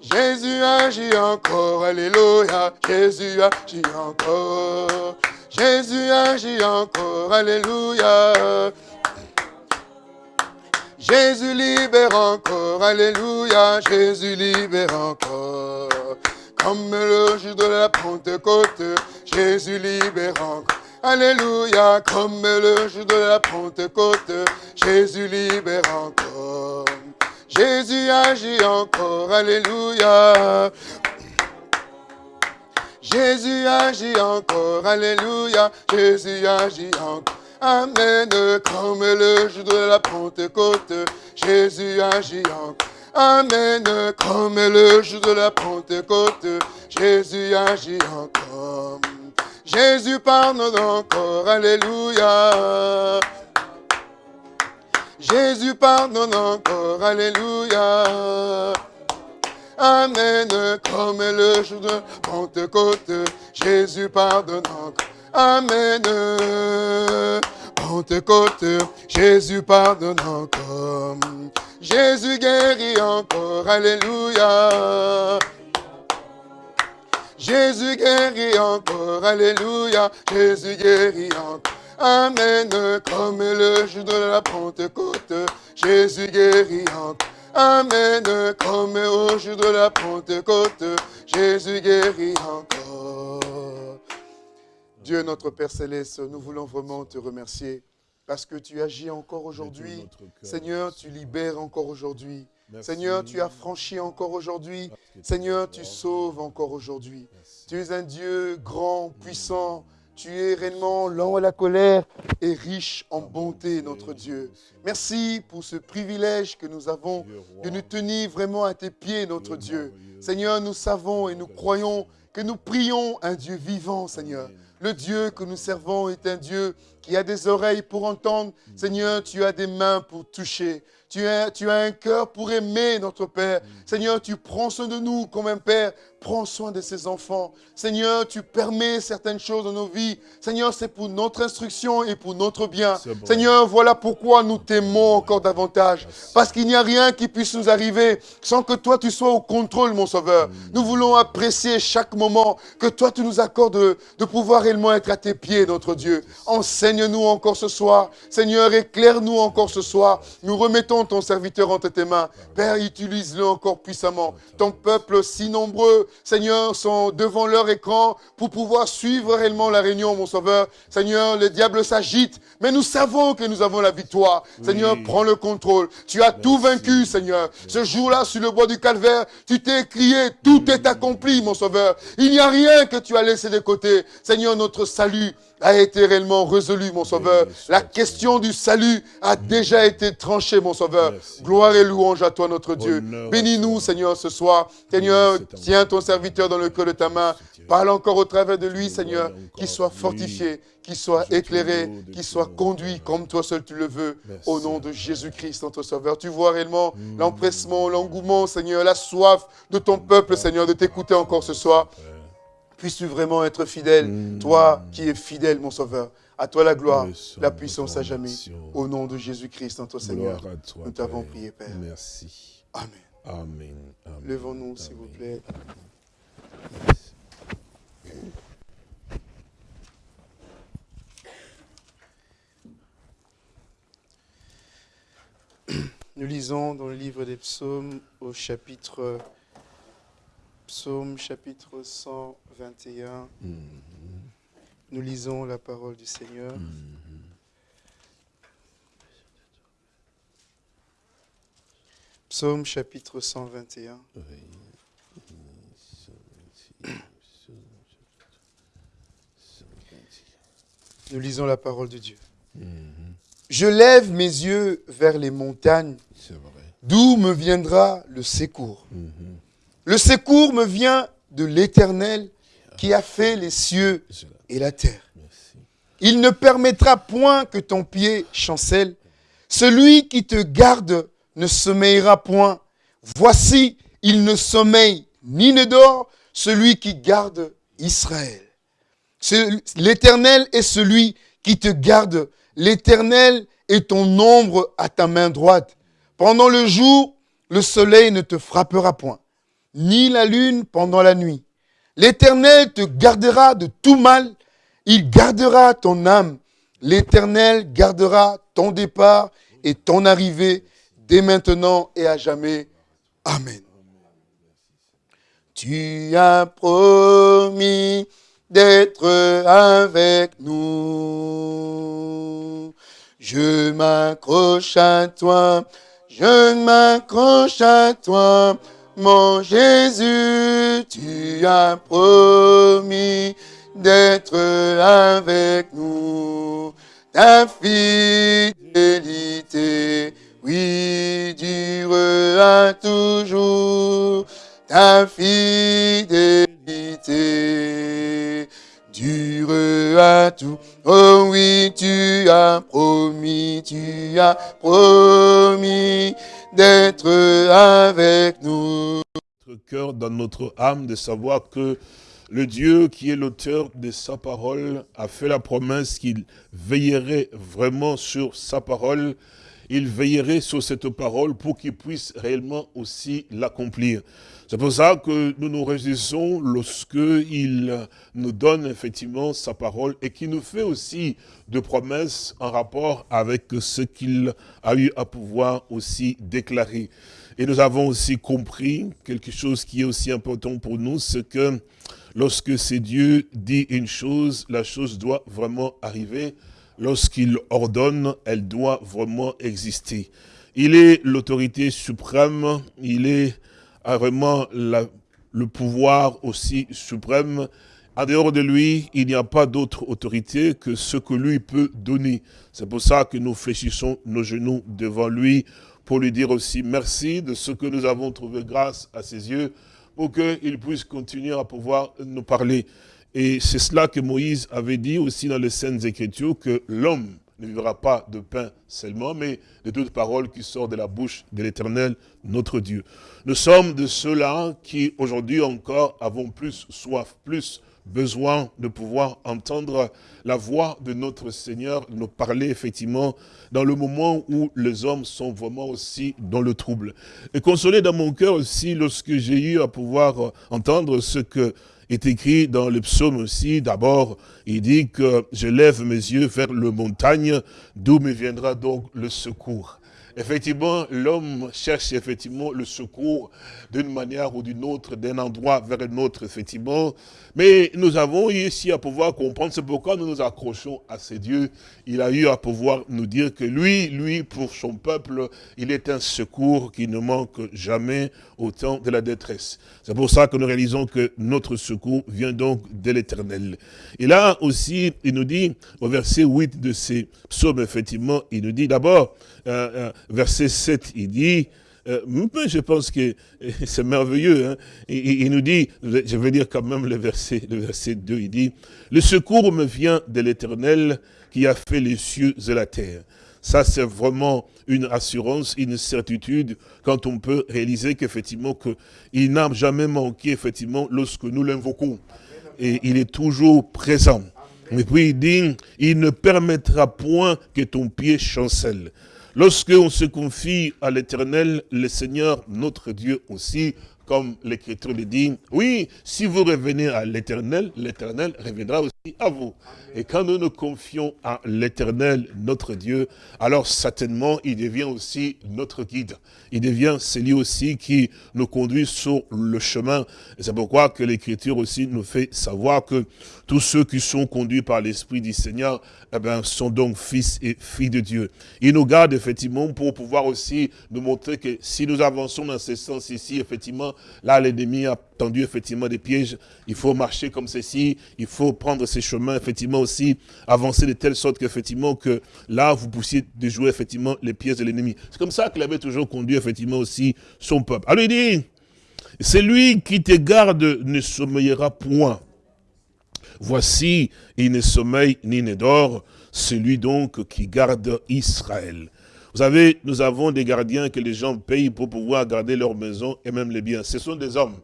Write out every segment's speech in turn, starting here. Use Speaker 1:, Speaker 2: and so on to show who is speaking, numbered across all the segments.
Speaker 1: Jésus agit encore, alléluia. Jésus agit encore. Jésus agit encore, alléluia. Jésus libère encore, alléluia. Jésus libère encore. Comme le jour de la Pentecôte, Jésus libère encore. Alléluia, comme le jour de la Pentecôte, Jésus libère encore. Jésus agit encore, Alléluia. Jésus agit encore, Alléluia. Jésus agit encore. Amen, comme le jour de la Pentecôte, Jésus agit encore. Amen, comme le jour de la Pentecôte, Jésus agit encore. Jésus pardonne encore, Alléluia. Jésus pardonne encore, Alléluia. Amen, comme le jour de Pentecôte, Jésus pardonne encore. Amen. Pentecôte, Jésus pardonne encore. Jésus guérit encore, Alléluia. Jésus guérit encore, Alléluia. Jésus guérit encore. Amen, comme le jour de la Pentecôte, Jésus guérit encore. Amen, comme au jour de la Pentecôte, Jésus guérit encore. Dieu notre Père Céleste, nous voulons vraiment te remercier parce que tu agis encore aujourd'hui. Seigneur, tu libères encore aujourd'hui. Seigneur, tu as franchi encore aujourd'hui. Seigneur, tu sauves encore aujourd'hui. Tu es un Dieu grand, puissant. Tu es réellement lent à la colère et riche en bonté, notre Dieu. Merci pour ce privilège que nous avons de nous tenir vraiment à tes pieds, notre Dieu. Seigneur, nous savons et nous croyons que nous prions un Dieu vivant, Seigneur. Le Dieu que nous servons est un Dieu qui a des oreilles pour entendre. Seigneur, tu as des mains pour toucher. Tu as, tu as un cœur pour aimer notre Père. Seigneur, tu prends soin de nous comme un Père prends soin de ses enfants. Seigneur, tu permets certaines choses dans nos vies. Seigneur, c'est pour notre instruction et pour notre bien. Seigneur, voilà pourquoi nous t'aimons encore davantage. Parce qu'il n'y a rien qui puisse nous arriver sans que toi, tu sois au contrôle, mon Sauveur. Mm. Nous voulons apprécier chaque moment que toi, tu nous accordes de, de pouvoir réellement être à tes pieds, notre Dieu. Enseigne-nous encore ce soir. Seigneur, éclaire-nous encore ce soir. Nous remettons ton serviteur entre tes mains. Père, utilise-le encore puissamment. Ton peuple si nombreux, Seigneur, sont devant leur écran pour pouvoir suivre réellement la réunion, mon Sauveur. Seigneur, le diable s'agite, mais nous savons que nous avons la victoire. Seigneur, prends le contrôle. Tu as tout vaincu, Seigneur. Ce jour-là, sur le bois du calvaire, tu t'es crié, tout est accompli, mon Sauveur. Il n'y a rien que tu as laissé de côté. Seigneur, notre salut a été réellement résolu, mon Sauveur. La question du salut a déjà été tranchée, mon Sauveur. Gloire et louange à toi, notre Dieu. Bénis-nous, Seigneur, ce soir. Seigneur, tiens ton serviteur dans le cœur de ta main. Parle encore au travers de lui, Seigneur, qu'il soit fortifié, qu'il soit éclairé, qu'il soit conduit comme toi seul tu le veux, au nom de Jésus-Christ, notre Sauveur. Tu vois réellement mm. l'empressement, l'engouement, Seigneur, la soif de ton peuple, Seigneur, de t'écouter encore ce soir. Puisses-tu vraiment être fidèle, mm. toi qui es fidèle, mon Sauveur. À toi la gloire, la puissance à jamais. Au nom de Jésus-Christ, notre Seigneur, nous t'avons prié, Père.
Speaker 2: Merci.
Speaker 1: Amen.
Speaker 2: Amen.
Speaker 1: Levons-nous, s'il vous plaît. Nous lisons dans le livre des psaumes au chapitre Psaume chapitre 121. Mm-hmm. Nous lisons la parole du Seigneur. Mm-hmm. Psaume chapitre 121. Nous lisons la parole de Dieu. Mm-hmm. Je lève mes yeux vers les montagnes. D'où me viendra le secours? Le secours me vient de l'Éternel qui a fait les cieux et la terre. Il ne permettra point que ton pied chancelle. Celui qui te garde ne sommeillera point. Voici, il ne sommeille ni ne dort, celui qui garde Israël. L'Éternel est celui qui te garde. L'Éternel est ton ombre à ta main droite. Pendant le jour, le soleil ne te frappera point ni la lune pendant la nuit. L'Éternel te gardera de tout mal, il gardera ton âme. L'Éternel gardera ton départ et ton arrivée dès maintenant et à jamais. Amen. Tu as promis d'être avec nous. Je m'accroche à toi, je m'accroche à toi, mon Jésus, tu as promis d'être avec nous. Ta fidélité, oui, durera toujours. Ta fidélité durera tout. Oh oui, tu as promis, tu as promis d'être avec nous.
Speaker 2: Notre cœur, dans notre âme, de savoir que le Dieu qui est l'auteur de sa parole a fait la promesse qu'il veillerait vraiment sur sa parole. Il veillerait sur cette parole pour qu'il puisse réellement aussi l'accomplir. C'est pour ça que nous nous réjouissons lorsqu'il nous donne effectivement sa parole et qu'il nous fait aussi de promesses en rapport avec ce qu'il a eu à pouvoir aussi déclarer. Et nous avons aussi compris quelque chose qui est aussi important pour nous, c'est que lorsque c'est Dieu dit une chose, la chose doit vraiment arriver. Lorsqu'il ordonne, elle doit vraiment exister. Il est l'autorité suprême, il est vraiment le pouvoir aussi suprême. En dehors de lui, il n'y a pas d'autre autorité que ce que lui peut donner. C'est pour ça que nous fléchissons nos genoux devant lui pour lui dire aussi merci de ce que nous avons trouvé grâce à ses yeux pour qu'il puisse continuer à pouvoir nous parler. Et c'est cela que Moïse avait dit aussi dans les Saintes Écritures, que l'homme ne vivra pas de pain seulement, mais de toute parole qui sort de la bouche de l'Éternel, notre Dieu. Nous sommes de ceux-là qui, aujourd'hui encore, avons plus soif, plus besoin de pouvoir entendre la voix de notre Seigneur nous parler effectivement dans le moment où les hommes sont vraiment aussi dans le trouble. Et consoler dans mon cœur aussi lorsque j'ai eu à pouvoir entendre ce que est écrit dans le psaume aussi, d'abord, il dit que je lève mes yeux vers le montagne, d'où me viendra donc le secours. Effectivement, l'homme cherche effectivement le secours d'une manière ou d'une autre, d'un endroit vers un autre, effectivement. Mais nous avons ici à pouvoir comprendre, c'est pourquoi nous nous accrochons à ces dieux. Il a eu à pouvoir nous dire que lui, lui, pour son peuple, il est un secours qui ne manque jamais au temps de la détresse. C'est pour ça que nous réalisons que notre secours vient donc de l'éternel. Et là aussi, il nous dit, au verset 8 de ces psaumes, effectivement, il nous dit d'abord, euh, euh, verset 7, il dit, euh, je pense que c'est merveilleux. Hein. Il, nous dit, je vais dire quand même le verset, le verset 2, il dit, « Le secours me vient de l'Éternel qui a fait les cieux et la terre. » Ça, c'est vraiment une assurance, une certitude, quand on peut réaliser qu'effectivement, il n'a jamais manqué, effectivement, lorsque nous l'invoquons. Et il est toujours présent. Et puis il dit, il ne permettra point que ton pied chancelle. Lorsque on se confie à l'éternel, le Seigneur, notre Dieu aussi, comme l'Écriture le dit, oui, si vous revenez à l'éternel, l'éternel reviendra aussi à vous. Et quand nous nous confions à l'éternel, notre Dieu, alors certainement, il devient aussi notre guide. Il devient celui aussi qui nous conduit sur le chemin. C'est pourquoi que l'Écriture aussi nous fait savoir que tous ceux qui sont conduits par l'Esprit du Seigneur, eh ben, sont donc fils et filles de Dieu. Il nous garde effectivement pour pouvoir aussi nous montrer que si nous avançons dans ce sens ici, effectivement, là l'ennemi a tendu effectivement des pièges, il faut marcher comme ceci, il faut prendre ces chemins, effectivement aussi, avancer de telle sorte qu'effectivement que là vous puissiez déjouer effectivement les pièges de l'ennemi. C'est comme ça qu'il avait toujours conduit effectivement aussi son peuple. Alors il dit, c'est lui qui te garde ne sommeillera point. Voici, il ne sommeille ni ne dort, celui donc qui garde Israël. Vous savez, nous avons des gardiens que les gens payent pour pouvoir garder leur maison et même les biens. Ce sont des hommes.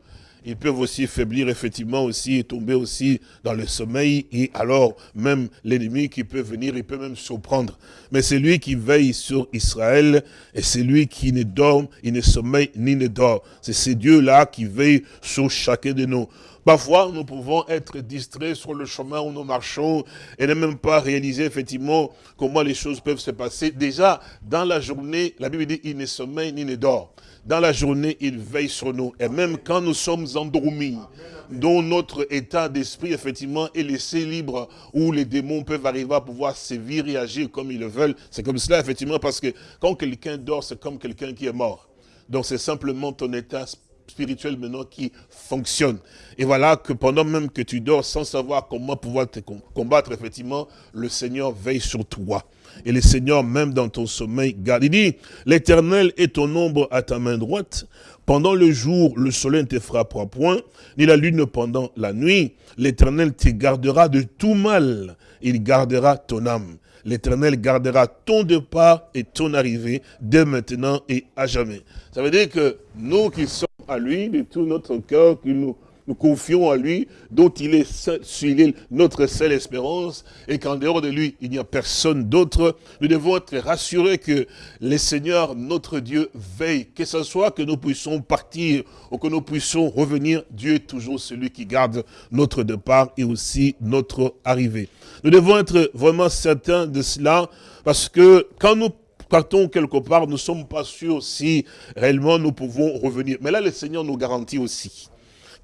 Speaker 2: ils peuvent aussi faiblir effectivement aussi et tomber aussi dans le sommeil et alors même l'ennemi qui peut venir, il peut même surprendre. Mais c'est lui qui veille sur Israël et c'est lui qui ne dort, il ne sommeille ni ne dort. C'est ce Dieu-là qui veille sur chacun de nous. Parfois, nous pouvons être distraits sur le chemin où nous marchons et ne même pas réaliser effectivement comment les choses peuvent se passer. Déjà, dans la journée, la Bible dit, il ne sommeille ni ne dort. Dans la journée, il veille sur nous. Et même quand nous sommes endormis, dont notre état d'esprit, effectivement, est laissé libre, où les démons peuvent arriver à pouvoir sévir et agir comme ils le veulent. C'est comme cela, effectivement, parce que quand quelqu'un dort, c'est comme quelqu'un qui est mort. Donc c'est simplement ton état spirituel maintenant qui fonctionne. Et voilà que pendant même que tu dors sans savoir comment pouvoir te combattre, effectivement, le Seigneur veille sur toi. Et le Seigneur, même dans ton sommeil, garde. Il dit, l'éternel est ton ombre à ta main droite. Pendant le jour, le soleil ne te frappera point, ni la lune pendant la nuit. L'éternel te gardera de tout mal. Il gardera ton âme. L'Éternel gardera ton départ et ton arrivée dès maintenant et à jamais. Ça veut dire que nous qui sommes à lui, de tout notre cœur, que nous nous confions à lui, dont il est, seul, notre seule espérance, et qu'en dehors de lui, il n'y a personne d'autre. Nous devons être rassurés que le Seigneur, notre Dieu, veille. Que ce soit que nous puissions partir ou que nous puissions revenir, Dieu est toujours celui qui garde notre départ et aussi notre arrivée. Nous devons être vraiment certains de cela, parce que quand nous partons quelque part, nous ne sommes pas sûrs si réellement nous pouvons revenir. Mais là, le Seigneur nous garantit aussi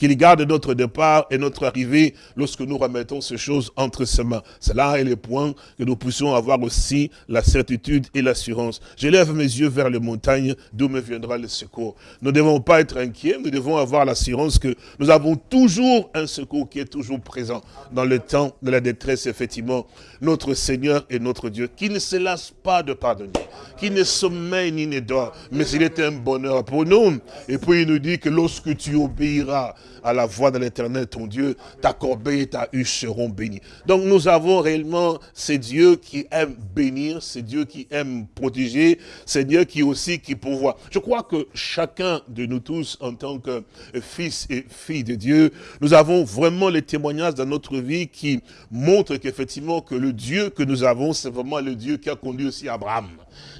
Speaker 2: qu'il garde notre départ et notre arrivée lorsque nous remettons ces choses entre ses mains. C'est là est le point que nous puissions avoir aussi la certitude et l'assurance. Je lève mes yeux vers les montagnes d'où me viendra le secours. Nous ne devons pas être inquiets, nous devons avoir l'assurance que nous avons toujours un secours qui est toujours présent dans le temps de la détresse, effectivement. Notre Seigneur et notre Dieu, qui ne se lasse pas de pardonner, qui ne sommeille ni ne dort, mais il est un bonheur pour nous. Et puis il nous dit que lorsque tu obéiras à la voix de l'éternel, ton Dieu, ta corbeille et ta huche seront bénies. Donc nous avons réellement ces dieux qui aiment bénir, ces dieux qui aiment protéger, ces dieux qui aussi qui pourvoient. Je crois que chacun de nous tous, en tant que fils et filles de Dieu, nous avons vraiment les témoignages dans notre vie qui montrent qu'effectivement que le Dieu que nous avons, c'est vraiment le Dieu qui a conduit aussi Abraham.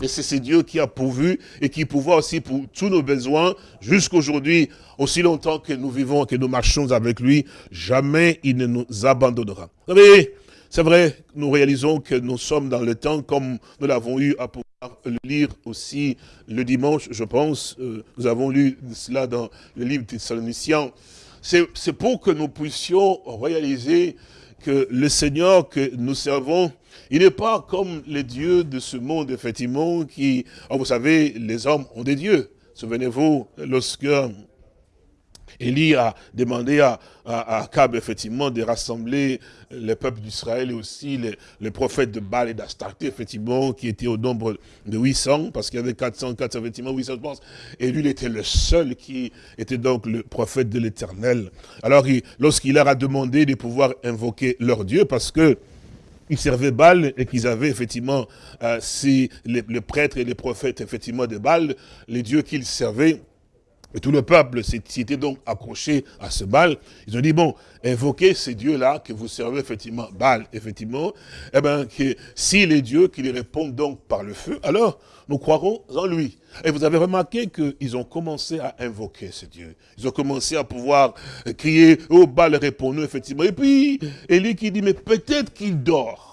Speaker 2: Et c'est ce Dieu qui a pourvu et qui pourvoit aussi pour tous nos besoins jusqu'aujourd'hui, aussi longtemps que nous vivons, que nous marchons avec lui, jamais il ne nous abandonnera. Vous savez, c'est vrai, nous réalisons que nous sommes dans le temps comme nous l'avons eu à pouvoir le lire aussi le dimanche, je pense. Euh, nous avons lu cela dans le livre des Thessaloniciens. C'est pour que nous puissions réaliser que le Seigneur que nous servons, il n'est pas comme les dieux de ce monde, effectivement, qui, oh, vous savez, les hommes ont des dieux. Souvenez-vous, lorsque Élie a demandé à, à, Akab, effectivement, de rassembler le peuple d'Israël et aussi les, prophètes de Baal et d'Astarté, effectivement, qui étaient au nombre de 800, parce qu'il y avait 400, 400, effectivement, 800, je pense. Et lui, il était le seul qui était donc le prophète de l'Éternel. Alors, lorsqu'il leur a demandé de pouvoir invoquer leur Dieu, parce que ils servaient Baal et qu'ils avaient effectivement, euh, si les, les, prêtres et les prophètes effectivement de Baal, les dieux qu'ils servaient, et tout le peuple s'était donc accroché à ce bal. Ils ont dit, bon, invoquez ces dieux-là que vous servez effectivement, Baal, effectivement. Eh bien, que si les dieux qui les répondent donc par le feu, alors nous croirons en lui. Et vous avez remarqué qu'ils ont commencé à invoquer ces dieux. Ils ont commencé à pouvoir crier, oh Baal, répond-nous, effectivement. Et puis, Élie qui dit, mais peut-être qu'il dort.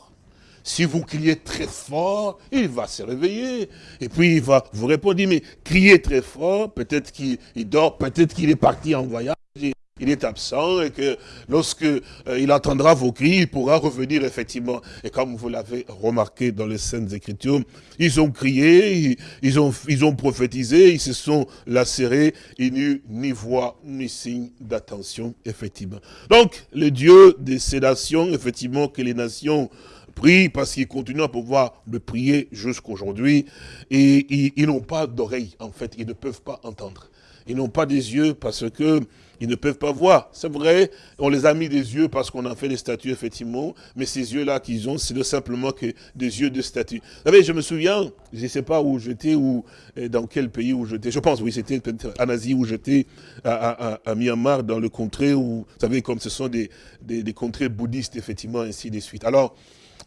Speaker 2: Si vous criez très fort, il va se réveiller. Et puis il va vous répondre, mais criez très fort, peut-être qu'il dort, peut-être qu'il est parti en voyage, il est absent et que lorsque euh, il entendra vos cris, il pourra revenir effectivement. Et comme vous l'avez remarqué dans les scènes Écritures, ils ont crié, ils ont, prophétisé, ils se sont lacérés, il n'y eut ni voix, ni signe d'attention, effectivement. Donc, le Dieu des sédations, effectivement, que les nations prient parce qu'ils continuent à pouvoir me prier jusqu'aujourd'hui. Et ils n'ont pas d'oreilles, en fait, ils ne peuvent pas entendre. Ils n'ont pas des yeux parce que ils ne peuvent pas voir. C'est vrai, on les a mis des yeux parce qu'on a fait des statues, effectivement, mais ces yeux-là qu'ils ont, c'est simplement que des yeux de statues. Vous savez, je me souviens, je ne sais pas où j'étais, ou dans quel pays où j'étais, je pense, oui, c'était en Asie où j'étais, à, Myanmar, dans le contrée où, vous savez, comme ce sont des, des, des contrées bouddhistes, effectivement, ainsi de suite. Alors,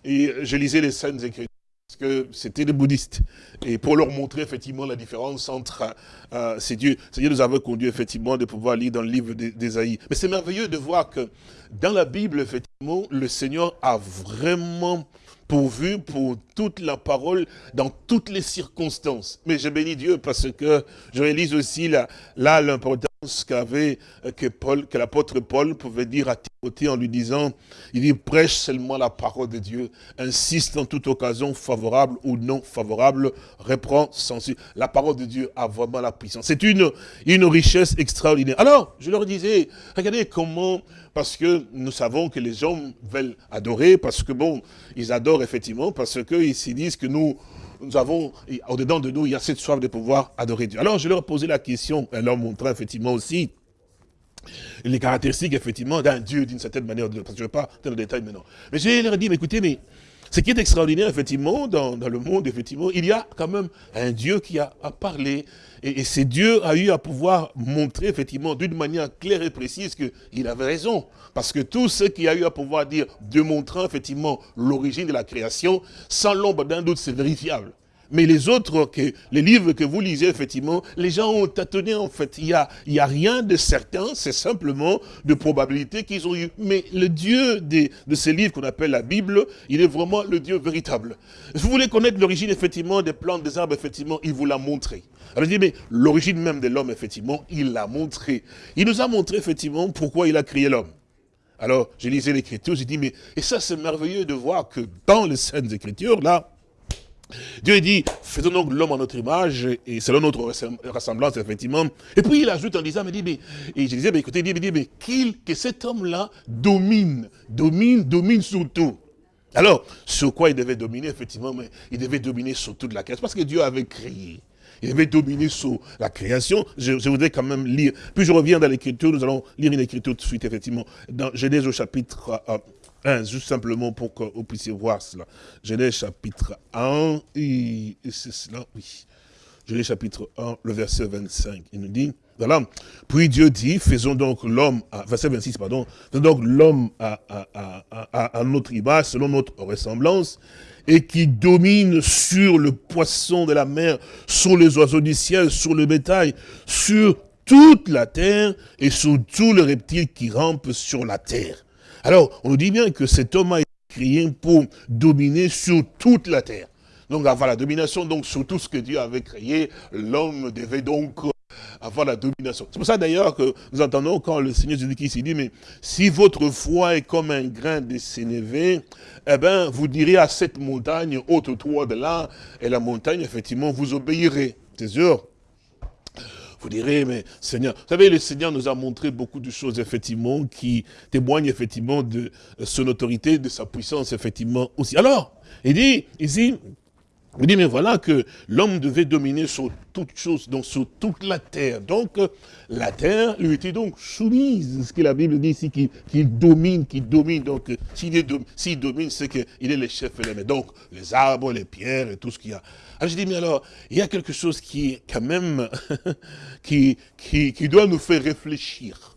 Speaker 2: et je lisais les scènes écrites parce que c'était des bouddhistes. Et pour leur montrer effectivement la différence entre euh, ces dieux, Dieu nous avait conduit effectivement de pouvoir lire dans le livre d'Ésaïe. Mais c'est merveilleux de voir que dans la Bible, effectivement, le Seigneur a vraiment pourvu pour toute la parole dans toutes les circonstances. Mais je bénis Dieu parce que je réalise aussi là l'importance qu'avait euh, que Paul, que l'apôtre Paul pouvait dire à Timothée en lui disant, il dit prêche seulement la parole de Dieu, insiste en toute occasion favorable ou non favorable, reprend censure. La parole de Dieu a vraiment la puissance. C'est une, une richesse extraordinaire. Alors, je leur disais, regardez comment parce que nous savons que les hommes veulent adorer, parce que bon, ils adorent effectivement, parce qu'ils se disent que nous, nous avons, au-dedans de nous, il y a cette soif de pouvoir adorer Dieu. Alors je leur ai posé la question, en leur montrant effectivement aussi les caractéristiques effectivement d'un Dieu d'une certaine manière, je ne vais pas dans le détail maintenant. Mais je leur ai dit, écoutez, mais ce qui est extraordinaire, effectivement, dans, le monde, effectivement, il y a quand même un Dieu qui a, parlé. Et, et ce Dieu a eu à pouvoir montrer, effectivement, d'une manière claire et précise qu'il avait raison. Parce que tout ce qui a eu à pouvoir dire, démontrant, effectivement, l'origine de la création, sans l'ombre d'un doute, c'est vérifiable. Mais les autres, que, les livres que vous lisez, effectivement, les gens ont tâtonné, en fait. Il n'y a, y a rien de certain, c'est simplement de probabilité qu'ils ont eu. Mais le Dieu de, de ces livres qu'on appelle la Bible, il est vraiment le Dieu véritable. vous voulez connaître l'origine, effectivement, des plantes, des arbres, effectivement, il vous l'a montré. Alors je dis, mais l'origine même de l'homme, effectivement, il l'a montré. Il nous a montré, effectivement, pourquoi il a créé l'homme. Alors, j'ai lisé l'écriture, j'ai dit, mais, et ça c'est merveilleux de voir que dans les scènes écritures, là, Dieu dit, faisons donc l'homme en notre image et selon notre ressemblance, effectivement. Et puis il ajoute en disant, mais dit, mais, et je disais, mais écoutez, dit, mais qu'il, que cet homme-là domine, domine, domine sur tout. Alors, sur quoi il devait dominer, effectivement, mais il devait dominer sur toute la création, parce que Dieu avait créé. Il devait dominer sur la création. Je, voudrais quand même lire. Puis je reviens dans l'écriture, nous allons lire une écriture tout de suite, effectivement, dans Genèse au chapitre euh, 1, juste simplement pour que vous puissiez voir cela. Genèse chapitre 1, et, c'est cela, oui. Genèse chapitre 1, le verset 25, il nous dit, voilà, puis Dieu dit, faisons donc l'homme, verset 26, pardon, faisons donc l'homme à, à, à, à, notre image, selon notre ressemblance, et qui domine sur le poisson de la mer, sur les oiseaux du ciel, sur le bétail, sur toute la terre et sur tous les reptiles qui rampent sur la terre. Alors, on nous dit bien que cet homme a été créé pour dominer sur toute la terre. Donc, avoir la domination donc sur tout ce que Dieu avait créé, l'homme devait donc avoir la domination. C'est pour ça d'ailleurs que nous entendons quand le Seigneur Jésus-Christ dit, mais si votre foi est comme un grain de sénévé, eh bien, vous direz à cette montagne, ôte-toi de là, et la montagne, effectivement, vous obéirez. C'est sûr. Vous direz, mais Seigneur, vous savez, le Seigneur nous a montré beaucoup de choses, effectivement, qui témoignent, effectivement, de son autorité, de sa puissance, effectivement, aussi. Alors, il dit, ici, il dit, mais voilà que l'homme devait dominer sur toute chose, donc sur toute la terre. Donc, la terre lui était donc soumise. Ce que la Bible dit ici, qu'il domine, qu'il domine. Donc, s'il domine, c'est qu'il est le chef et le Donc, les arbres, les pierres et tout ce qu'il y a. Alors, je dis, mais alors, il y a quelque chose qui, quand même, qui, qui, qui doit nous faire réfléchir.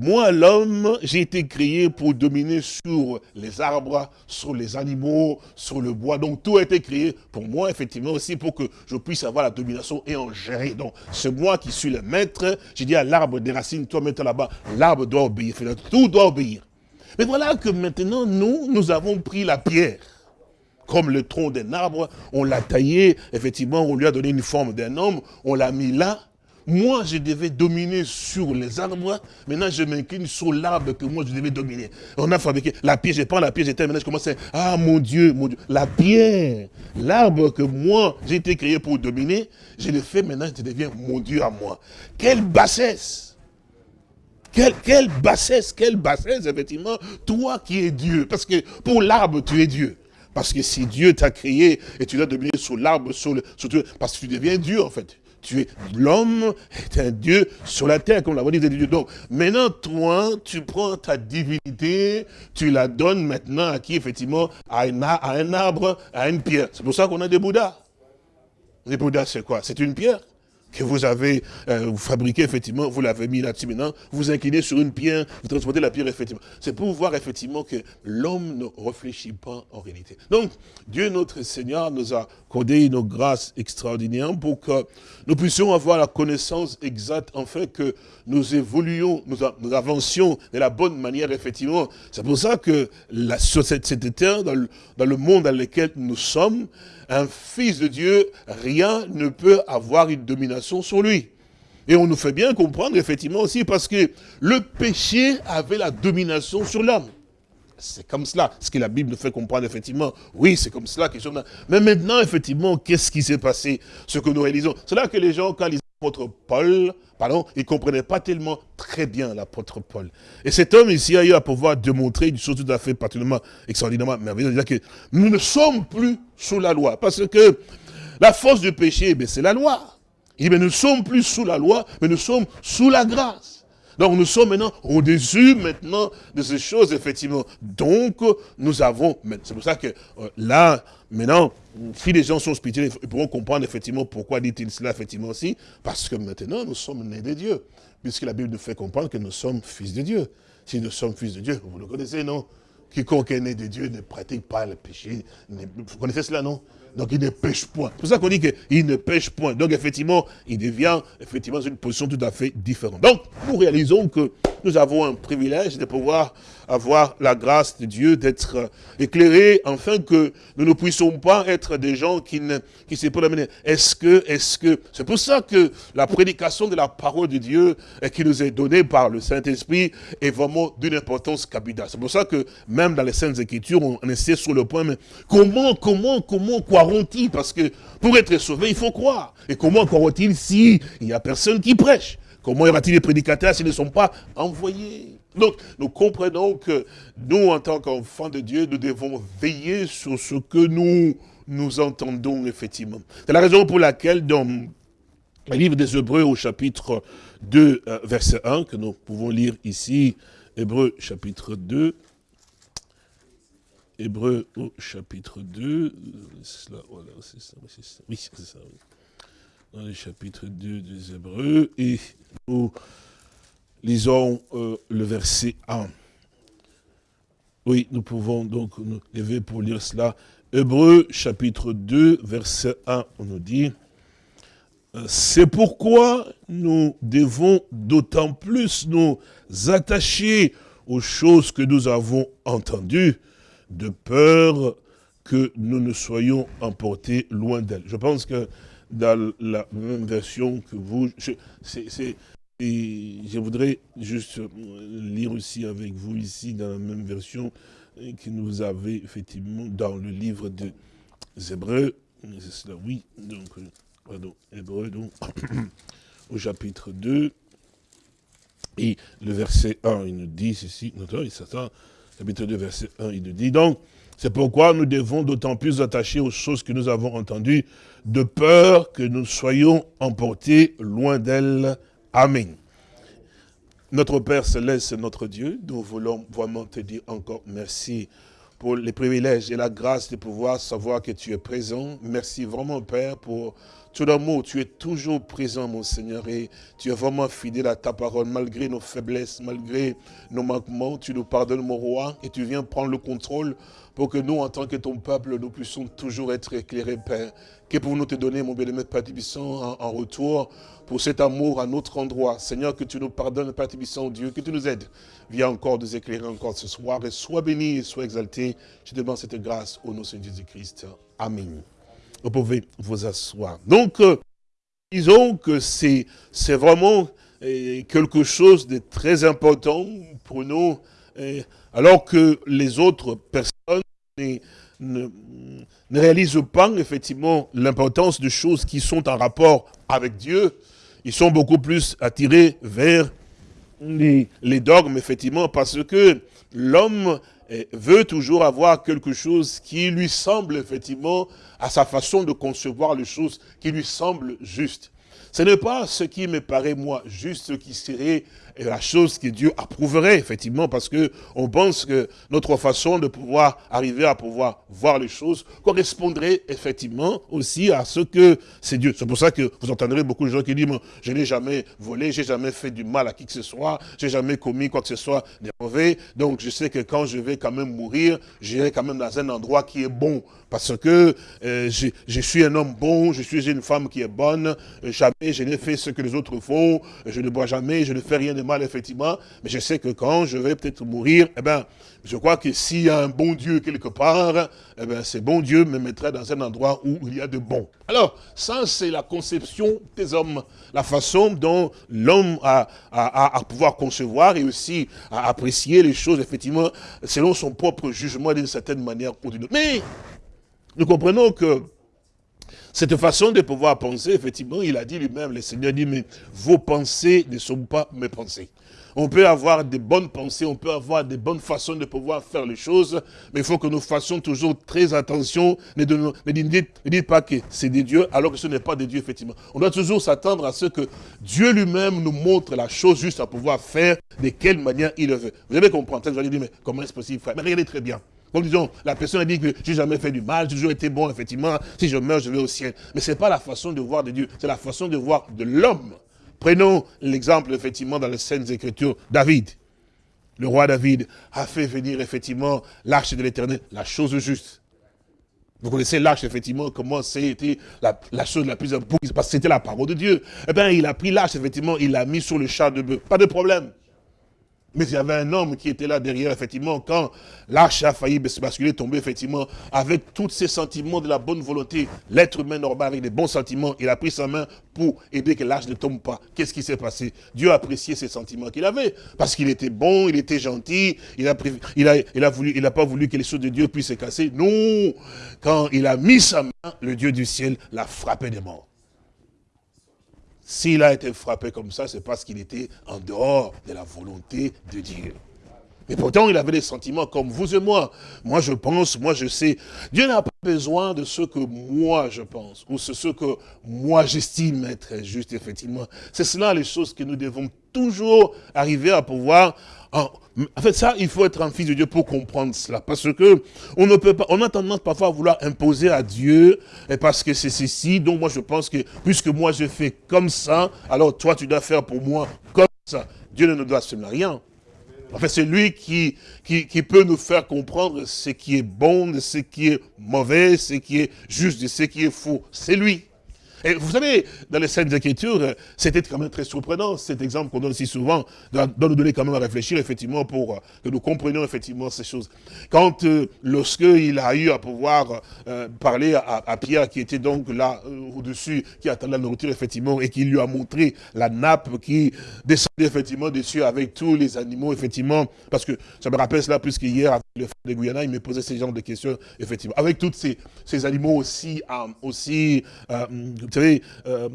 Speaker 2: Moi, l'homme, j'ai été créé pour dominer sur les arbres, sur les animaux, sur le bois. Donc, tout a été créé pour moi, effectivement, aussi pour que je puisse avoir la domination et en gérer. Donc, c'est moi qui suis le maître. J'ai dit à l'arbre des racines, toi, mets là-bas. L'arbre doit obéir. Tout doit obéir. Mais voilà que maintenant, nous, nous avons pris la pierre comme le tronc d'un arbre, on l'a taillé, effectivement, on lui a donné une forme d'un homme, on l'a mis là, moi, je devais dominer sur les arbres. Maintenant, je m'incline sur l'arbre que moi, je devais dominer. On a fabriqué la pierre. Je prends la pierre, j'étais maintenant, je commence à ah mon Dieu, mon Dieu. La pierre, l'arbre que moi, j'ai été créé pour dominer, je le fais maintenant, je deviens mon Dieu à moi. Quelle bassesse Quelle, bassesse, quelle bassesse, effectivement, toi qui es Dieu. Parce que pour l'arbre, tu es Dieu. Parce que si Dieu t'a créé et tu dois devenir sous l'arbre, sous le, parce que tu deviens Dieu en fait. Tu es l'homme est un Dieu sur la terre, comme l'avons dit Dieu. Donc, maintenant, toi, tu prends ta divinité, tu la donnes maintenant à qui, effectivement, à à un arbre, à une pierre. C'est pour ça qu'on a des Bouddhas. Les Bouddhas, c'est quoi? C'est une pierre que vous avez euh, fabriqué, effectivement, vous l'avez mis là-dessus maintenant, vous inclinez sur une pierre, vous transportez la pierre, effectivement. C'est pour voir, effectivement, que l'homme ne réfléchit pas en réalité. Donc, Dieu, notre Seigneur, nous a accordé une grâce extraordinaire pour que nous puissions avoir la connaissance exacte, en fait, que nous évoluions, nous, nous avancions de la bonne manière, effectivement. C'est pour ça que la, sur cette, cette terre, dans le monde dans lequel nous sommes, un fils de Dieu, rien ne peut avoir une domination sur lui. Et on nous fait bien comprendre, effectivement, aussi, parce que le péché avait la domination sur l'homme. C'est comme cela, ce que la Bible nous fait comprendre, effectivement. Oui, c'est comme cela que Mais maintenant, effectivement, qu'est-ce qui s'est passé? Ce que nous réalisons. C'est là que les gens, quand ils l'apôtre Paul, pardon, il ne comprenait pas tellement très bien l'apôtre Paul. Et cet homme ici a eu à pouvoir démontrer une chose tout à fait particulièrement extraordinairement merveilleuse, c'est-à-dire que nous ne sommes plus sous la loi, parce que la force du péché, eh c'est la loi. Il dit, mais nous ne sommes plus sous la loi, mais nous sommes sous la grâce. Donc nous sommes maintenant au-dessus maintenant de ces choses, effectivement. Donc nous avons, c'est pour ça que euh, là, maintenant, si les gens sont spirituels, ils pourront comprendre effectivement pourquoi dit-il cela effectivement aussi, parce que maintenant nous sommes nés de Dieu, puisque la Bible nous fait comprendre que nous sommes fils de Dieu. Si nous sommes fils de Dieu, vous le connaissez, non? Quiconque est né de Dieu ne pratique pas le péché. Vous connaissez cela, non? Donc il ne pêche point. C'est pour ça qu'on dit qu'il ne pêche point. Donc effectivement, il devient effectivement une position tout à fait différente. Donc nous réalisons que nous avons un privilège de pouvoir avoir la grâce de Dieu, d'être éclairés, afin que nous ne puissions pas être des gens qui ne qui se amener. Est-ce que, est-ce que, c'est pour ça que la prédication de la parole de Dieu qui nous est donnée par le Saint-Esprit est vraiment d'une importance capitale. C'est pour ça que même dans les Saintes Écritures, on, essaie sur le point, mais comment, comment, comment croiront-ils? Parce que pour être sauvé, il faut croire. Et comment croiront-ils si il n'y a personne qui prêche? Comment y aura-t-il des prédicateurs s'ils ne sont pas envoyés? Donc, nous comprenons que nous, en tant qu'enfants de Dieu, nous devons veiller sur ce que nous, nous entendons effectivement. C'est la raison pour laquelle, dans le livre des Hébreux au chapitre 2, euh, verset 1, que nous pouvons lire ici, Hébreux chapitre 2, Hébreux au chapitre 2, voilà, c'est ça, oui, c'est ça, oui dans le chapitre 2 des Hébreux, et nous lisons euh, le verset 1. Oui, nous pouvons donc nous lever pour lire cela. Hébreux, chapitre 2, verset 1, on nous dit, euh, c'est pourquoi nous devons d'autant plus nous attacher aux choses que nous avons entendues, de peur que nous ne soyons emportés loin d'elles. Je pense que dans la même version que vous. Je, je voudrais juste lire aussi avec vous ici, dans la même version que nous avez effectivement dans le livre des Hébreux. C'est cela, oui. Donc, pardon, Hébreux, donc, au chapitre 2. Et le verset 1, il nous dit ceci, il s'attend, chapitre 2, verset 1, il nous dit, donc, c'est pourquoi nous devons d'autant plus attacher aux choses que nous avons entendues, de peur que nous soyons emportés loin d'elle. Amen. Notre Père Céleste, notre Dieu, nous voulons vraiment te dire encore merci pour les privilèges et la grâce de pouvoir savoir que tu es présent. Merci vraiment, Père, pour tout amour. Tu es toujours présent, mon Seigneur, et tu es vraiment fidèle à ta parole, malgré nos faiblesses, malgré nos manquements. Tu nous pardonnes, mon roi, et tu viens prendre le contrôle pour que nous, en tant que ton peuple, nous puissions toujours être éclairés, Père. Que pour nous te donner, mon bien-aimé Père Tibissant, en, retour pour cet amour à notre endroit? Seigneur, que tu nous pardonnes, Père Tibissant, Dieu, que tu nous aides. Viens encore nous éclairer encore ce soir et sois béni et sois exalté. Je demande cette grâce au nom de Jésus-Christ. Amen. Vous pouvez vous asseoir. Donc, euh, disons que c'est vraiment euh, quelque chose de très important pour nous, euh, alors que les autres personnes ne, réalisent pas effectivement l'importance de choses qui sont en rapport avec Dieu. Ils sont beaucoup plus attirés vers les, les dogmes, effectivement, parce que l'homme veut toujours avoir quelque chose qui lui semble, effectivement, à sa façon de concevoir les choses, qui lui semble juste. Ce n'est pas ce qui me paraît, moi, juste ce qui serait la chose que Dieu approuverait, effectivement, parce que on pense que notre façon de pouvoir arriver à pouvoir voir les choses correspondrait, effectivement, aussi à ce que c'est Dieu. C'est pour ça que vous entendrez beaucoup de gens qui disent, je n'ai jamais volé, j'ai jamais fait du mal à qui que ce soit, j'ai jamais commis quoi que ce soit de mauvais, donc je sais que quand je vais quand même mourir, j'irai quand même dans un endroit qui est bon, parce que euh, je, je, suis un homme bon, je suis une femme qui est bonne, jamais je n'ai fait ce que les autres font, je ne bois jamais, je ne fais rien de mal, effectivement, mais je sais que quand je vais peut-être mourir, eh ben, je crois que s'il y a un bon Dieu quelque part, eh ben, ce bon Dieu me mettrait dans un endroit où il y a de bon. Alors, ça, c'est la conception des hommes, la façon dont l'homme a, à pouvoir concevoir et aussi à apprécier les choses, effectivement, selon son propre jugement d'une certaine manière ou d'une autre. Mais, nous comprenons que cette façon de pouvoir penser, effectivement, il a dit lui-même, le Seigneur dit, mais vos pensées ne sont pas mes pensées. On peut avoir des bonnes pensées, on peut avoir des bonnes façons de pouvoir faire les choses, mais il faut que nous fassions toujours très attention. Ne, dites, pas que c'est des dieux, alors que ce n'est pas des dieux, effectivement. On doit toujours s'attendre à ce que Dieu lui-même nous montre la chose juste à pouvoir faire, de quelle manière il le veut. Vous allez comprendre. Vous allez dire, mais comment est-ce possible, frère? Mais regardez très bien. Comme disons, la personne a dit que j'ai jamais fait du mal, j'ai toujours été bon, effectivement. Si je meurs, je vais au ciel. Mais ce n'est pas la façon de voir de Dieu, c'est la façon de voir de l'homme. Prenons l'exemple, effectivement, dans les Saintes Écritures, David. Le roi David a fait venir, effectivement, l'arche de l'éternel, la chose juste. Vous connaissez l'arche, effectivement, comment c'était la, la, chose la plus importante, parce que c'était la parole de Dieu. Eh bien, il a pris l'arche, effectivement, il l'a mis sur le char de bœuf. Pas de problème. Mais il y avait un homme qui était là derrière, effectivement, quand l'arche a failli basculer, tomber, effectivement, avec tous ces sentiments de la bonne volonté, l'être humain normal avec des bons sentiments, il a pris sa main pour aider que l'arche ne tombe pas. Qu'est-ce qui s'est passé? Dieu a apprécié ces sentiments qu'il avait, parce qu'il était bon, il était gentil, il a, il a, a voulu, il n'a pas voulu que les choses de Dieu puissent se casser. Non, quand il a mis sa main, le Dieu du ciel l'a frappé des morts. S'il a été frappé comme ça, c'est parce qu'il était en dehors de la volonté de Dieu. Mais pourtant, il avait des sentiments comme vous et moi. Moi, je pense, moi, je sais. Dieu n'a pas besoin de ce que moi, je pense, ou ce que moi, j'estime être juste, effectivement. C'est cela les choses que nous devons toujours arriver à pouvoir en, fait, ça, il faut être un fils de Dieu pour comprendre cela. Parce que on ne peut pas, on a tendance parfois à vouloir imposer à Dieu, et parce que c'est ceci, donc moi je pense que, puisque moi je fais comme ça, alors toi tu dois faire pour moi comme ça. Dieu ne nous doit absolument rien. En fait, c'est lui qui, qui, qui, peut nous faire comprendre ce qui est bon, ce qui est mauvais, ce qui est juste, ce qui est faux. C'est lui. Et vous savez, dans les scènes d'écriture, c'était quand même très surprenant, cet exemple qu'on donne si souvent, doit, nous donner quand même à réfléchir, effectivement, pour euh, que nous comprenions, effectivement, ces choses. Quand, euh, lorsqu'il a eu à pouvoir euh, parler à, Pierre, qui était donc là, au-dessus, qui attendait la nourriture, effectivement, et qui lui a montré la nappe qui descendait, effectivement, dessus avec tous les animaux, effectivement, parce que ça me rappelle cela, puisque hier, avec le frère de Guyana, il me posait ce genre de questions, effectivement, avec tous ces, ces animaux aussi, aussi euh,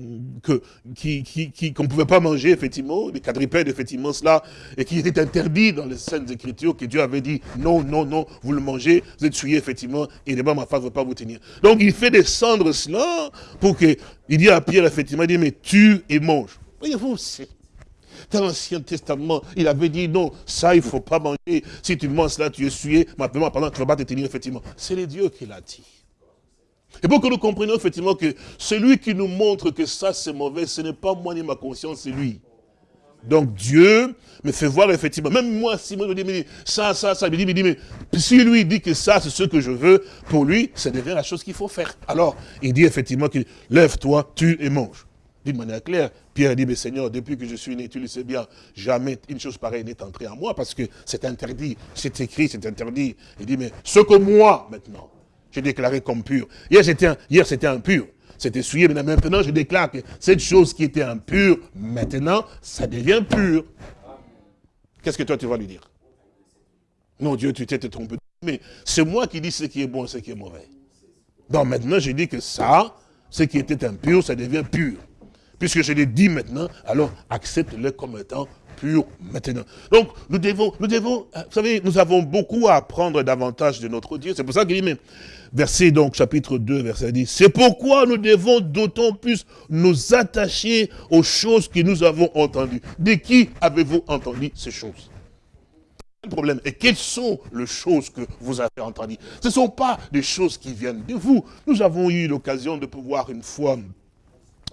Speaker 2: qu'on ne pouvait pas manger, effectivement, les quadrupèdes, effectivement, cela, et qui était interdit dans les scènes Écritures, que Dieu avait dit, non, non, non, vous le mangez, vous êtes souillé, effectivement, et demain, ma femme ne veut pas vous tenir. Donc, il fait descendre cela, pour que, il dit à Pierre, effectivement, il dit, mais tue et mange. Voyez-vous, c'est dans l'Ancien Testament, il avait dit non, ça il ne faut pas manger. Si tu manges cela, tu es souillé. Maintenant, pendant tu ne vas pas te tenir, effectivement. C'est les dieux qui l'a dit. Et pour que nous comprenions effectivement que celui qui nous montre que ça c'est mauvais, ce n'est pas moi ni ma conscience, c'est lui. Donc Dieu me fait voir effectivement, même moi, si moi je dis, mais ça, ça, ça, il me dit, mais si lui dit que ça c'est ce que je veux, pour lui, ça devient la chose qu'il faut faire. Alors, il dit effectivement que lève-toi, tue et mange. D'une manière claire, Pierre dit, mais Seigneur, depuis que je suis né, tu le sais bien, jamais une chose pareille n'est entrée en moi parce que c'est interdit, c'est écrit, c'est interdit. Il dit, mais ce que moi, maintenant, j'ai déclaré comme pur. Hier, c'était impur. C'était souillé, mais maintenant, je déclare que cette chose qui était impure, maintenant, ça devient pur. Qu'est-ce que toi, tu vas lui dire? Non, Dieu, tu t'es trompé. Mais c'est moi qui dis ce qui est bon et ce qui est mauvais. Donc maintenant, je dis que ça, ce qui était impur, ça devient pur. Puisque je l'ai dit maintenant, alors accepte-le comme étant maintenant. Donc, nous devons, nous devons, euh, vous savez, nous avons beaucoup à apprendre davantage de notre Dieu. C'est pour ça qu'il dit, mais, verset donc, chapitre 2, verset 10, c'est pourquoi nous devons d'autant plus nous attacher aux choses que nous avons entendues. De qui avez-vous entendu ces choses? Problème. Et quelles sont les choses que vous avez entendues? Ce ne sont pas des choses qui viennent de vous. Nous avons eu l'occasion de pouvoir une fois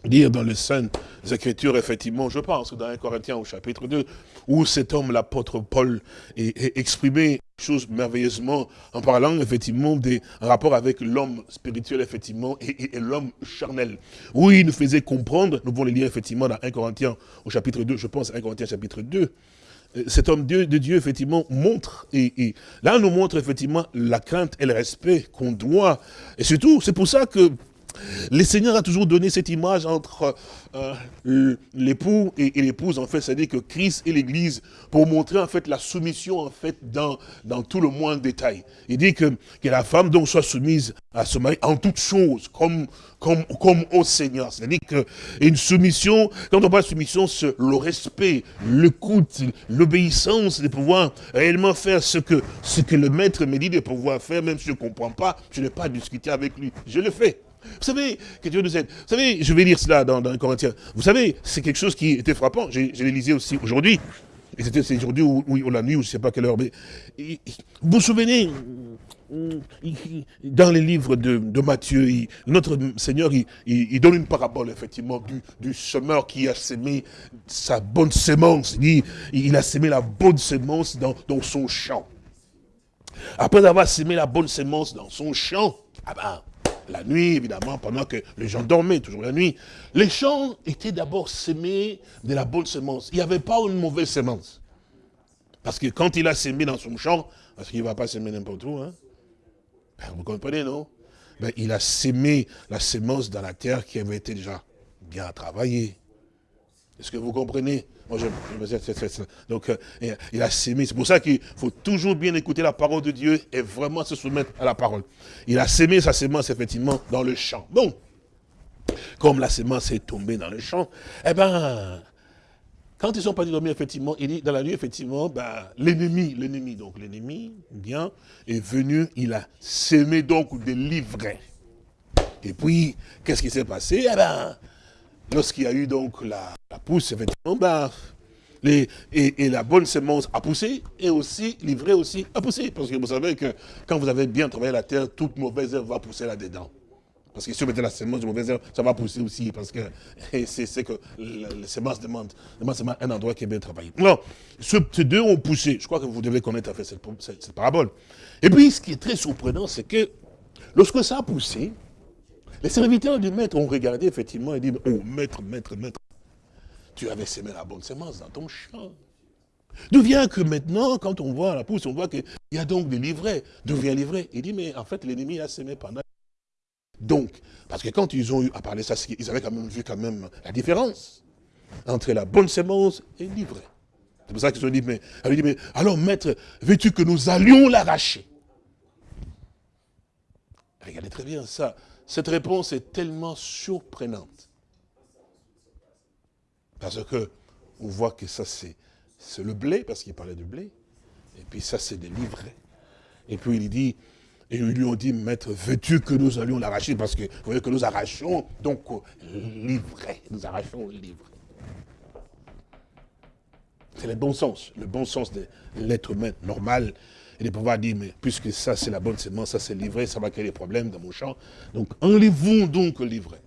Speaker 2: dire dans les Saintes Écritures, effectivement, je pense, dans 1 Corinthiens au chapitre 2, où cet homme, l'apôtre Paul, est, exprimé chose merveilleusement en parlant effectivement des rapports avec l'homme spirituel effectivement et, l'homme charnel. Où il nous faisait comprendre, nous pouvons le lire effectivement dans 1 Corinthiens au chapitre 2, je pense 1 Corinthiens chapitre 2, euh, cet homme de Dieu, effectivement, montre, et, et, là, nous montre, effectivement, la crainte et le respect qu'on doit. Et surtout, c'est pour ça que le Seigneur a toujours donné cette image entre euh, l'époux et, l'épouse, en fait, c'est-à-dire que Christ et l'Église, pour montrer en fait la soumission en fait dans, tout le moindre détail. Il dit que, la femme donc soit soumise à son mari en toutes choses, comme, comme, comme au Seigneur. C'est-à-dire qu'une soumission, quand on parle de soumission, c'est le respect, l'écoute, l'obéissance de pouvoir réellement faire ce que, ce que le maître me dit de pouvoir faire, même si je ne comprends pas, je n'ai pas discuté avec lui. Je le fais. Vous savez, que Dieu nous aide. Vous savez, je vais lire cela dans, dans Corinthiens. Vous savez, c'est quelque chose qui était frappant. Je, je lisé aussi aujourd'hui. Et c'était aujourd'hui ou, la nuit, ou je ne sais pas quelle heure. Mais, vous vous souvenez, dans les livres de, Matthieu, notre Seigneur, il, donne une parabole, effectivement, du, semeur qui a semé sa bonne sémence. Il, il a semé la bonne sémence dans, son champ. Après avoir semé la bonne sémence dans son champ, ah ben, la nuit, évidemment, pendant que les gens dormaient, toujours la nuit. Les champs étaient d'abord semés de la bonne semence. Il n'y avait pas une mauvaise semence. Parce que quand il a semé dans son champ, parce qu'il ne va pas semer n'importe où, hein, ben, vous comprenez, non? Ben, Il a semé la semence dans la terre qui avait été déjà bien travaillée. Est-ce que vous comprenez? Donc, euh, il a sémé. C'est pour ça qu'il faut toujours bien écouter la parole de Dieu et vraiment se soumettre à la parole. Il a sémé sa sémence, effectivement, dans le champ. Bon, comme la sémence est tombée dans le champ, eh ben, quand ils sont partis dormir, effectivement, il dit, dans la nuit, effectivement, ben, l'ennemi, l'ennemi, donc l'ennemi, bien, est venu, il a sémé donc des livrets. Et puis, qu'est-ce qui s'est passé? Eh ben, lorsqu'il y a eu donc la, pousse, effectivement, bah, les, et, la bonne semence a poussé, et aussi, l'ivraie aussi a poussé. Parce que vous savez que quand vous avez bien travaillé la terre, toute mauvaise herbe va pousser là-dedans. Parce que si vous mettez la semence de mauvaise herbe, ça va pousser aussi, parce que c'est que la, semence demande, demande un endroit qui est bien travaillé. Alors, ces deux ont poussé. Je crois que vous devez connaître fait cette, cette parabole. Et puis, ce qui est très surprenant, c'est que lorsque ça a poussé, les serviteurs du maître ont regardé effectivement et dit, oh maître, maître, maître, tu avais semé la bonne semence dans ton champ. D'où vient que maintenant, quand on voit la pousse, on voit qu'il y a donc des livrets. D'où vient livret? Il dit, mais en fait, l'ennemi a semé pendant... Donc, parce que quand ils ont eu à parler ça, ils avaient quand même vu quand même la différence entre la bonne semence et l'ivraie. C'est pour ça qu'ils ont dit, mais alors maître, veux-tu que nous allions l'arracher? Regardez très bien ça. Cette réponse est tellement surprenante. Parce que on voit que ça c'est le blé, parce qu'il parlait du blé. Et puis ça c'est des livrets. Et puis il dit, et ils lui ont dit, maître, veux-tu que nous allions l'arracher? Parce que vous voyez que nous arrachons, donc livret. Nous arrachons livret. C'est le bon sens, le bon sens de l'être humain normal et de pouvoir dire, mais puisque ça c'est la bonne semence, ça c'est livré, ça va créer des problèmes dans mon champ. Donc enlevons donc le livret.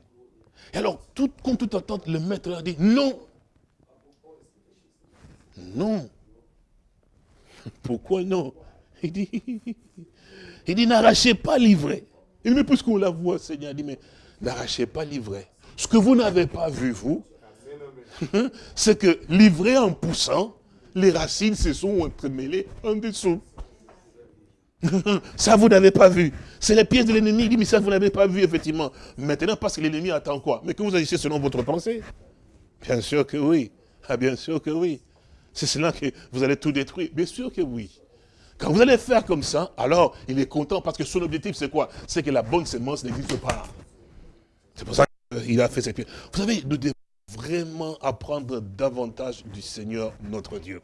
Speaker 2: Et alors, tout, contre toute attente, le maître a dit, non. Non. Pourquoi non? Il dit, il dit, n'arrachez pas livret. Il dit, mais puisqu'on la voit, Seigneur, il dit, mais n'arrachez pas livret. Ce que vous n'avez pas vu, vous, c'est que livret en poussant, les racines se sont entremêlées en dessous. ça, vous n'avez pas vu. C'est les pièces de l'ennemi. Il dit, mais ça, vous n'avez pas vu, effectivement. Maintenant, parce que l'ennemi attend quoi? Mais que vous agissez selon votre pensée Bien sûr que oui. Ah, bien sûr que oui. C'est cela que vous allez tout détruire. Bien sûr que oui. Quand vous allez faire comme ça, alors il est content parce que son objectif, c'est quoi? C'est que la bonne semence n'existe pas. C'est pour ça qu'il a fait cette pièce. Vous savez, nous devons vraiment apprendre davantage du Seigneur notre Dieu.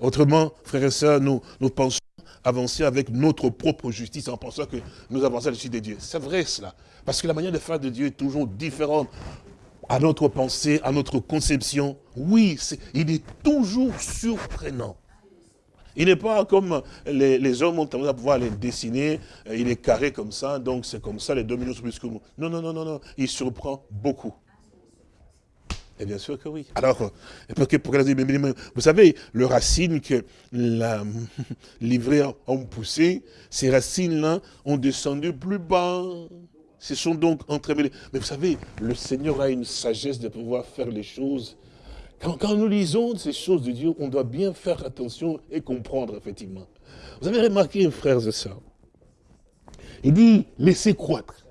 Speaker 2: Autrement, frères et sœurs, nous, nous pensons avancer avec notre propre justice en pensant que nous avançons à la de Dieu. C'est vrai cela. Parce que la manière de faire de Dieu est toujours différente à notre pensée, à notre conception. Oui, il est toujours surprenant. Il n'est pas comme les, hommes ont tendance à pouvoir les dessiner, euh, il est carré comme ça, donc c'est comme ça, les deux millions sont plus que nous. Non, non, non, non, non, il surprend beaucoup. Et bien sûr que oui. Alors, euh, vous savez, le racine que la livrée ont poussé, ces racines-là ont descendu plus bas. Ce sont donc entremêlés. Mais vous savez, le Seigneur a une sagesse de pouvoir faire les choses. Quand, nous lisons ces choses de Dieu, on doit bien faire attention et comprendre, effectivement. Vous avez remarqué, frères et sœurs, il dit, laissez croître.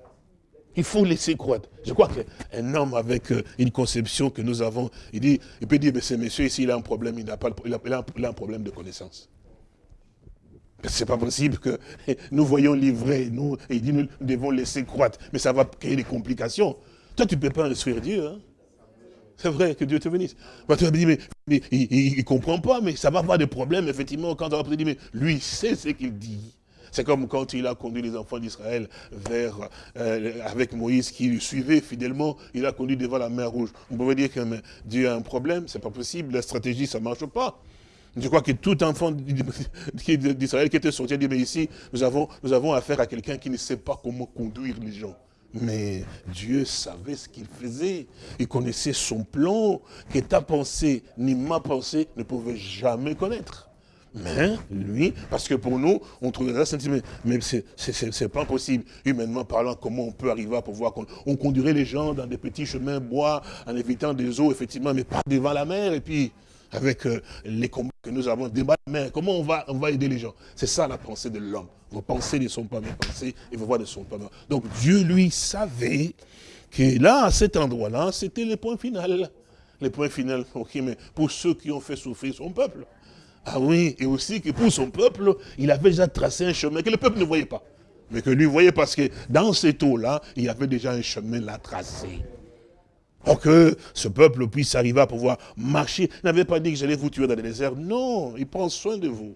Speaker 2: Il faut laisser croître. Je crois qu'un homme avec euh, une conception que nous avons, il, dit, il peut dire, mais ce monsieur ici, il a un problème, il a, pas, il a un problème de connaissance. C'est pas possible que nous voyons livrer, nous, et il dit nous devons laisser croître. Mais ça va créer des complications. Toi, tu ne peux pas instruire Dieu. Hein? C'est vrai, que Dieu te bénisse. Bah, tu vas me dire, mais, il ne comprend pas, mais ça va avoir des problèmes, effectivement, quand on va dire, mais lui, il sait ce qu'il dit. C'est comme quand il a conduit les enfants d'Israël vers, euh, avec Moïse qui le suivait fidèlement, il a conduit devant la mer rouge. Vous pouvez dire que Dieu a un problème, c'est pas possible, la stratégie, ça marche pas. Je crois que tout enfant d'Israël qui était sorti a dit, mais ici, nous avons, nous avons affaire à quelqu'un qui ne sait pas comment conduire les gens. Mais Dieu savait ce qu'il faisait. Il connaissait son plan que ta pensée ni ma pensée ne pouvaient jamais connaître. Mais lui, parce que pour nous, on trouverait ça, mais, mais c'est pas possible. Humainement parlant, comment on peut arriver à pouvoir... On conduirait les gens dans des petits chemins bois, en évitant des eaux, effectivement, mais pas devant la mer. Et puis, avec euh, les combats que nous avons mais comment on va, on va aider les gens? C'est ça la pensée de l'homme. Vos pensées ne sont pas mes pensées et vos voix ne sont pas mes Donc Dieu, lui, savait que là, à cet endroit-là, c'était le point final. Le point final, mais pour ceux qui ont fait souffrir son peuple. Ah oui, et aussi que pour son peuple, il avait déjà tracé un chemin que le peuple ne voyait pas. Mais que lui voyait parce que dans cette eau-là, il y avait déjà un chemin là tracé. Pour que ce peuple puisse arriver à pouvoir marcher. Il n'avait pas dit que j'allais vous tuer dans le désert. Non, il prend soin de vous.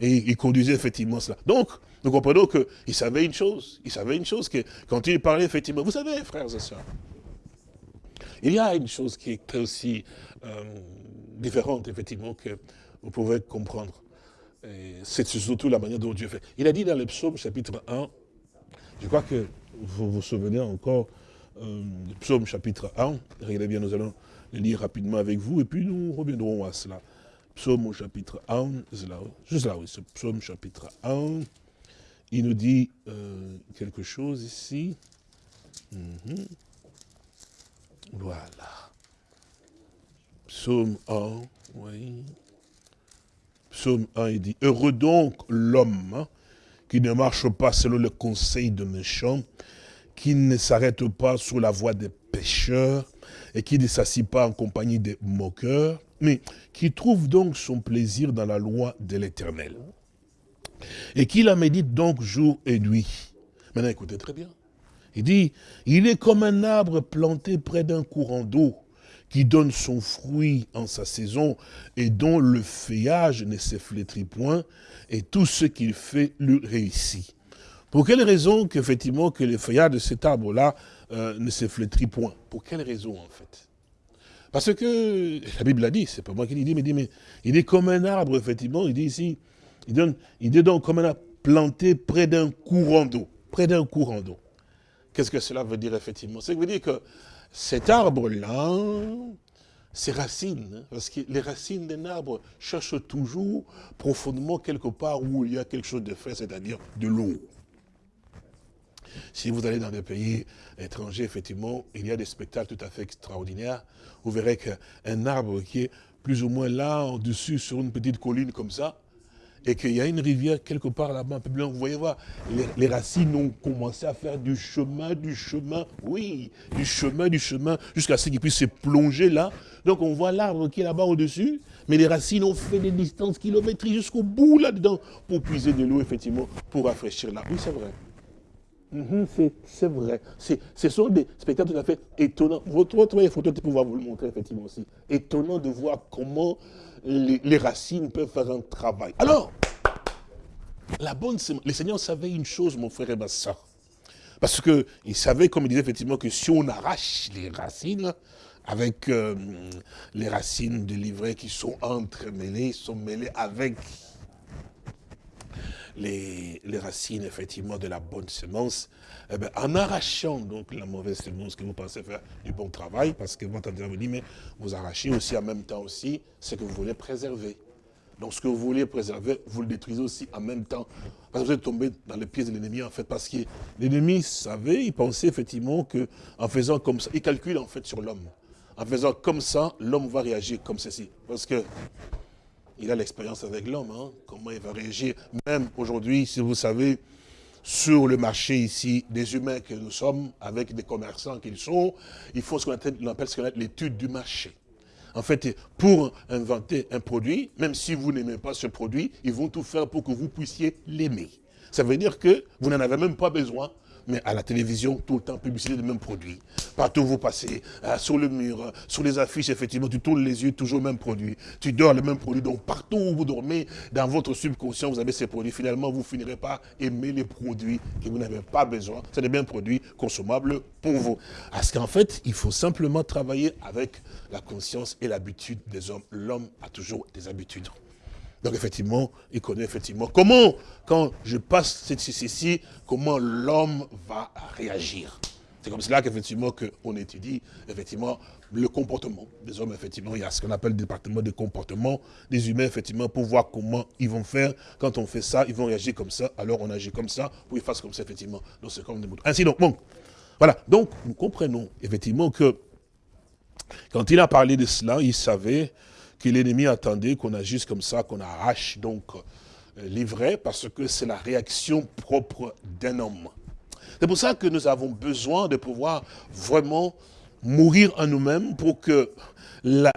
Speaker 2: Et il conduisait effectivement cela. Donc, nous comprenons qu'il savait une chose. Il savait une chose, que quand il parlait effectivement, vous savez, frères et sœurs, il y a une chose qui est aussi euh, différente, effectivement, que vous pouvez comprendre. C'est surtout la manière dont Dieu fait. Il a dit dans le psaume chapitre 1, je crois que vous vous souvenez encore euh, psaume chapitre 1. Regardez bien, nous allons le lire rapidement avec vous et puis nous reviendrons à cela. Psaume au chapitre 1, juste là, oui, ce psaume chapitre 1. Il nous dit euh, quelque chose ici. Mhm. Voilà. Psaume 1, oui. Psaume 1, il dit, Heureux donc l'homme hein, qui ne marche pas selon le conseil de méchants, qui ne s'arrête pas sous la voie des pécheurs et qui ne s'assit pas en compagnie des moqueurs, mais qui trouve donc son plaisir dans la loi de l'Éternel. Et qui la médite donc jour et nuit. Maintenant, écoutez très bien. Il dit, il est comme un arbre planté près d'un courant d'eau, qui donne son fruit en sa saison, et dont le feuillage ne se flétrit point, et tout ce qu'il fait lui réussit. Pour quelle raison qu'effectivement que le feuillage de cet arbre-là euh, ne se flétrit point? Pour quelle raison en fait? Parce que la Bible l'a dit, c'est pas moi qui l'ai dit, mais il dit, mais il est comme un arbre, effectivement, il dit ici, il, est donc comme un arbre planté près d'un courant d'eau. Près d'un courant d'eau. Qu'est-ce que cela veut dire effectivement? Ça veut dire que cet arbre-là, ses racines, hein, parce que les racines d'un arbre cherchent toujours profondément quelque part où il y a quelque chose de frais, c'est-à-dire de l'eau. Si vous allez dans des pays étrangers, effectivement, il y a des spectacles tout à fait extraordinaires. Vous verrez qu'un arbre qui est plus ou moins là, au-dessus, sur une petite colline comme ça, et qu'il y a une rivière quelque part là-bas, vous voyez voir, les, racines ont commencé à faire du chemin, du chemin, oui, du chemin, du chemin, jusqu'à ce qu'ils puissent se plonger là. Donc on voit l'arbre qui est là-bas au-dessus, mais les racines ont fait des distances kilométriques jusqu'au bout là-dedans, pour puiser de l'eau, effectivement, pour rafraîchir là. Oui, c'est vrai. Mhm, c'est vrai. Ce sont des spectacles tout à fait étonnants. Votre, votre photo, tu pouvoir vous le montrer effectivement aussi. Étonnant de voir comment les, racines peuvent faire un travail. Alors, la bonne le Seigneur savait une chose, mon frère et ma soeur. Parce qu'il savait, comme il disait effectivement, que si on arrache les racines, avec euh, les racines de l'ivraie qui sont entremêlées, sont mêlées avec les, racines, effectivement, de la bonne semence, eh ben, en arrachant donc la mauvaise semence que vous pensez faire du bon travail, parce que votre vous dit, mais vous arrachez aussi en même temps aussi ce que vous voulez préserver. Donc ce que vous voulez préserver, vous le détruisez aussi en même temps. Parce que vous êtes tombé dans les pieds de l'ennemi, en fait, parce que l'ennemi savait, il pensait effectivement qu'en faisant comme ça, il calcule en fait sur l'homme. En faisant comme ça, l'homme va réagir comme ceci. Parce que il a l'expérience avec l'homme, hein, comment il va réagir. Même aujourd'hui, si vous savez, sur le marché ici, des humains que nous sommes, avec des commerçants qu'ils sont, il faut ce qu'on appelle, l'étude du marché. En fait, pour inventer un produit, même si vous n'aimez pas ce produit, ils vont tout faire pour que vous puissiez l'aimer. Ça veut dire que vous n'en avez même pas besoin, mais à la télévision, tout le temps, publicité de même produit. Partout où vous passez, euh, sur le mur, euh, sur les affiches, effectivement, tu tournes les yeux, toujours le même produit. Tu dors le même produit. Donc, partout où vous dormez, dans votre subconscient, vous avez ces produits. Finalement, vous finirez par aimer les produits que vous n'avez pas besoin. C'est des biens produits consommables pour vous. Parce qu'en fait, il faut simplement travailler avec la conscience et l'habitude des hommes. L'homme a toujours des habitudes. Donc effectivement, il connaît effectivement comment, quand je passe cette ceci, comment l'homme va réagir. C'est comme cela qu'effectivement qu'on étudie effectivement le comportement des hommes. Effectivement, il y a ce qu'on appelle le département de comportement des humains, effectivement, pour voir comment ils vont faire. Quand on fait ça, ils vont réagir comme ça, alors on agit comme ça, pour qu'ils fassent comme ça, effectivement. Donc c'est comme des moutons. Ainsi donc, bon, voilà. Donc nous comprenons effectivement que quand il a parlé de cela, il savait que l'ennemi attendait qu'on agisse comme ça, qu'on arrache donc euh, l'ivraie, parce que c'est la réaction propre d'un homme. C'est pour ça que nous avons besoin de pouvoir vraiment mourir en nous-mêmes pour que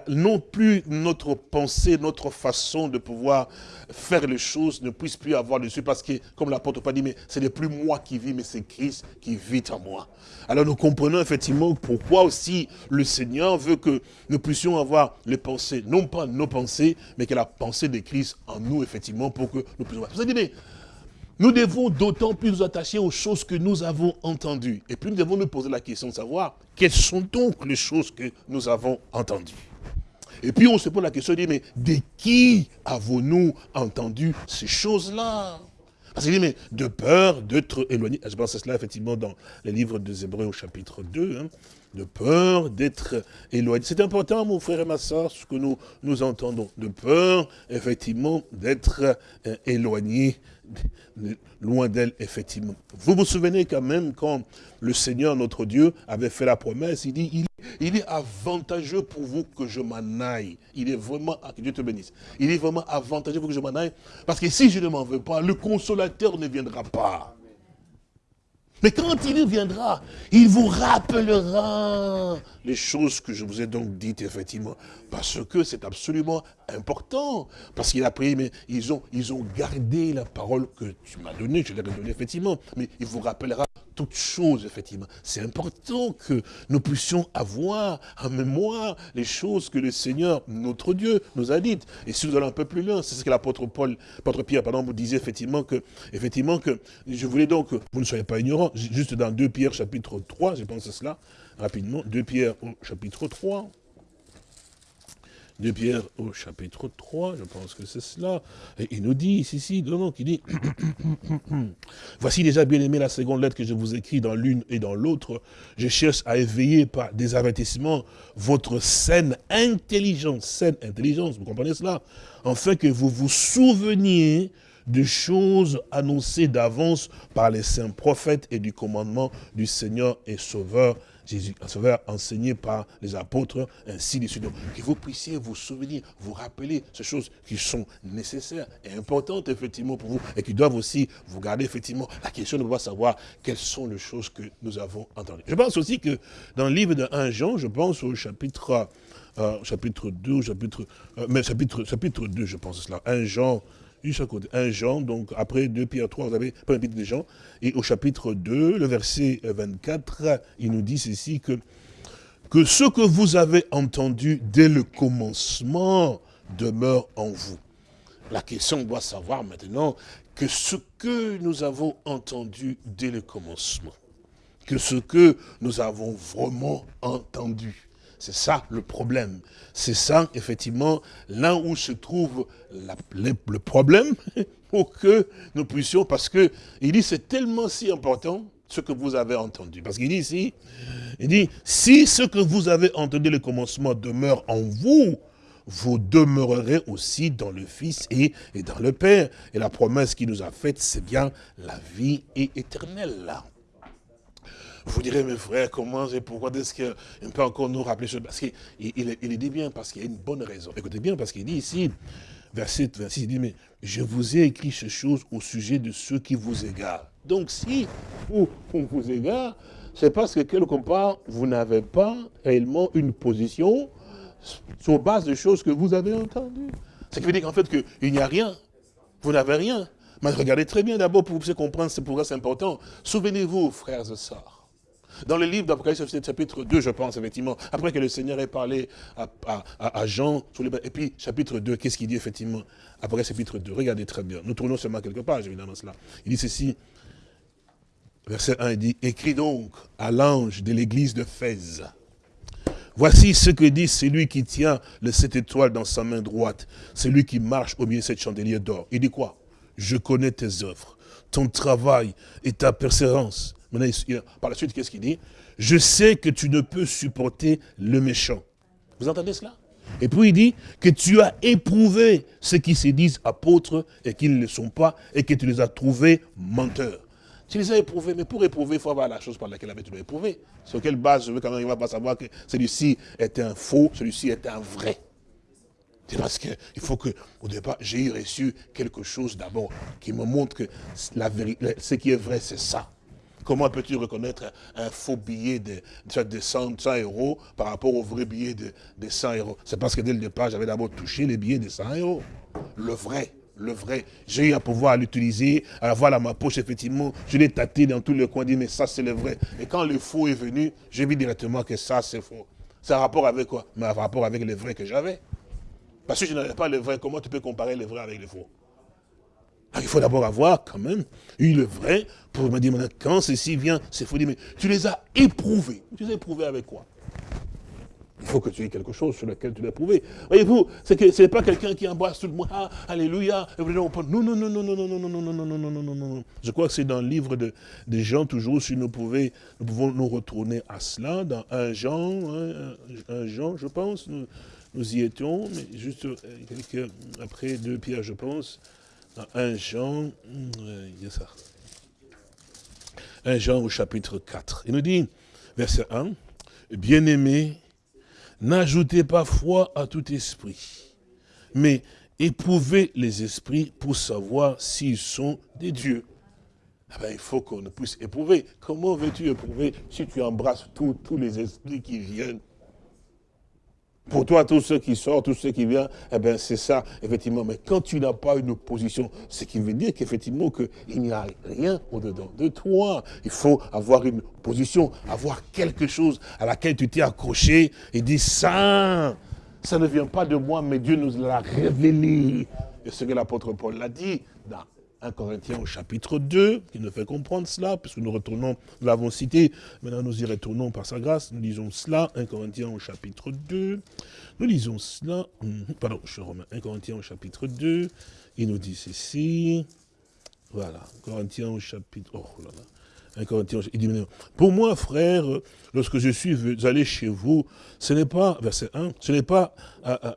Speaker 2: non plus notre pensée, notre façon de pouvoir faire les choses ne puisse plus avoir dessus. Parce que, comme l'apôtre pas dit, mais ce n'est plus moi qui vis, mais c'est Christ qui vit en moi. Alors nous comprenons effectivement pourquoi aussi le Seigneur veut que nous puissions avoir les pensées, non pas nos pensées, mais que la pensée de Christ en nous, effectivement, pour que nous puissions... Vous nous devons d'autant plus nous attacher aux choses que nous avons entendues. Et puis nous devons nous poser la question de savoir quelles sont donc les choses que nous avons entendues. Et puis on se pose la question de dire, mais de qui avons-nous entendu ces choses-là? Parce qu'il dit, mais de peur d'être éloigné. Je pense à cela effectivement dans les livres des Hébreux au chapitre 2. Hein. de peur d'être éloigné. C'est important, mon frère et ma soeur, ce que nous, nous entendons. De peur, effectivement, d'être euh, éloigné loin d'elle, effectivement. Vous vous souvenez quand même quand le Seigneur, notre Dieu, avait fait la promesse, il dit, il, est avantageux pour vous que je m'en aille. Il est vraiment, ah, que Dieu te bénisse, il est vraiment avantageux pour que je m'en aille, parce que si je ne m'en veux pas, le consolateur ne viendra pas. Mais quand il viendra, il vous rappellera les choses que je vous ai donc dites, effectivement. Parce que c'est absolument important. Parce qu'il a prié, mais ils ont, ils ont gardé la parole que tu m'as donnée, je l'ai donnée, effectivement. Mais il vous rappellera toutes choses, effectivement. C'est important que nous puissions avoir en mémoire les choses que le Seigneur, notre Dieu, nous a dites. Et si nous allons un peu plus loin, c'est ce que l'apôtre Paul, l'apôtre Pierre, pardon, vous disait effectivement que, effectivement que, je voulais donc vous ne soyez pas ignorants, juste dans 2 Pierre chapitre 3, je pense à cela, rapidement, 2 Pierre chapitre 3, de Pierre au chapitre 3, je pense que c'est cela. Il nous dit ici, ici, non, qui dit, voici déjà bien aimé la seconde lettre que je vous écris dans l'une et dans l'autre. Je cherche à éveiller par des avertissements votre saine intelligence, saine intelligence, vous comprenez cela? Afin que vous vous souveniez de choses annoncées d'avance par les saints prophètes et du commandement du Seigneur et Sauveur Jésus, un sauveur enseigné par les apôtres, ainsi de suite. Que vous puissiez vous souvenir, vous rappeler ces choses qui sont nécessaires et importantes, effectivement, pour vous, et qui doivent aussi vous garder, effectivement, la question de pouvoir savoir quelles sont les choses que nous avons entendues. Je pense aussi que dans le livre de 1 Jean, je pense au chapitre, euh, chapitre 2, chapitre, euh, mais chapitre, chapitre 2, je pense cela, 1 Jean, côté. 1 Jean, donc après 2 Pierre 3, vous avez pas chapitre de Jean. Et au chapitre 2, le verset 24, il nous dit ceci que, que ce que vous avez entendu dès le commencement demeure en vous. La question doit savoir maintenant que ce que nous avons entendu dès le commencement, que ce que nous avons vraiment entendu, c'est ça le problème. C'est ça, effectivement, là où se trouve le problème pour que nous puissions, parce que il dit c'est tellement si important ce que vous avez entendu. Parce qu'il dit ici, il dit, si ce que vous avez entendu le commencement demeure en vous, vous demeurerez aussi dans le Fils et, et dans le Père. Et la promesse qu'il nous a faite, c'est bien la vie éternelle là. Vous direz, mes frères, comment et pourquoi est-ce qu'il peut encore nous rappeler ça Parce qu'il il, dit bien, parce qu'il y a une bonne raison. Écoutez bien, parce qu'il dit ici, verset 26, il dit, mais je vous ai écrit ces choses au sujet de ceux qui vous égarent. Donc si on vous égare, c'est parce que quelque part, vous n'avez pas réellement une position sur base de choses que vous avez entendues. Ce qui veut dire qu'en fait, qu'il n'y a rien. Vous n'avez rien. Mais regardez très bien d'abord pour vous comprendre, c'est pourquoi c'est important. Souvenez-vous, frères et sœurs, dans le livre d'Apocalypse, chapitre 2, je pense, effectivement, après que le Seigneur ait parlé à, Jean, et puis chapitre 2, qu'est-ce qu'il dit, effectivement Apocalypse, chapitre 2, regardez très bien. Nous tournons seulement quelques pages, évidemment, cela. Il dit ceci, verset 1, il dit, « Écris donc à l'ange de l'église de Fès. Voici ce que dit celui qui tient le sept étoiles dans sa main droite, celui qui marche au milieu de cette chandelier d'or. Il dit quoi? Je connais tes œuvres, ton travail et ta persévérance par la suite, qu'est-ce qu'il dit? Je sais que tu ne peux supporter le méchant. Vous entendez cela? Et puis il dit que tu as éprouvé ceux qui se disent apôtres et qui ne le sont pas, et que tu les as trouvés menteurs. Tu les as éprouvés, mais pour éprouver, il faut avoir la chose par laquelle tu l'as éprouvé. Sur quelle base je veux quand même, va pas savoir que celui-ci est un faux, celui-ci est un vrai. C'est parce qu'il faut que, au départ, j'ai reçu quelque chose d'abord qui me montre que ce qui est vrai, c'est ça. Comment peux-tu reconnaître un faux billet de, de 100, euros par rapport au vrai billet de, 100 euros? C'est parce que dès le départ, j'avais d'abord touché les billets de 100 euros. Le vrai, le vrai. J'ai eu à pouvoir l'utiliser, à l'avoir dans ma poche, effectivement. Je l'ai tâté dans tous les coins, dit, mais ça, c'est le vrai. Et quand le faux est venu, j'ai vu directement que ça, c'est faux. C'est un rapport avec quoi? Mais un rapport avec le vrai que j'avais. Parce que je n'avais pas le vrai, comment tu peux comparer le vrai avec le faux? Ah, il faut d'abord avoir quand même eu le vrai pour me dire, quand ceci vient, c'est faux. Mais tu les as éprouvés. Tu les as éprouvés avec quoi il faut que tu aies quelque chose sur lequel tu l'as éprouvé. Voyez-vous, ce n'est pas quelqu'un qui embrasse tout le monde, ah, alléluia. Non, non, non, non, non, non, non, non, non, non, non, non, non, non, non. Je crois que c'est dans le livre de, des gens, toujours, si nous, pouvons, nous pouvons nous retourner à cela, dans un Jean, un Jean, je pense, nous, nous y étions, mais juste quelques, après deux pierres, je pense, 1 Jean, il y a ça. 1 Jean au chapitre 4. Il nous dit, verset 1, Bien-aimés, n'ajoutez pas foi à tout esprit, mais éprouvez les esprits pour savoir s'ils sont des dieux. Ah ben, il faut qu'on puisse éprouver. Comment veux-tu éprouver si tu embrasses tous les esprits qui viennent pour toi, tous ceux qui sortent, tous ceux qui viennent, eh bien, c'est ça, effectivement. Mais quand tu n'as pas une opposition, ce qui veut dire qu'effectivement, qu'il n'y a rien au-dedans de toi. Il faut avoir une position, avoir quelque chose à laquelle tu t'es accroché et dire ça, ça ne vient pas de moi, mais Dieu nous l'a révélé. Et ce que l'apôtre Paul l'a dit 1 Corinthiens au chapitre 2, qui nous fait comprendre cela, puisque nous retournons, nous l'avons cité, maintenant nous y retournons par sa grâce, nous lisons cela, 1 Corinthiens au chapitre 2, nous lisons cela, hum, pardon, je suis romain, 1 Corinthiens au chapitre 2, il nous dit ceci, voilà, Corinthiens au chapitre, oh là là, pour moi, frère, lorsque je suis allé chez vous, ce n'est pas, verset 1, ce n'est pas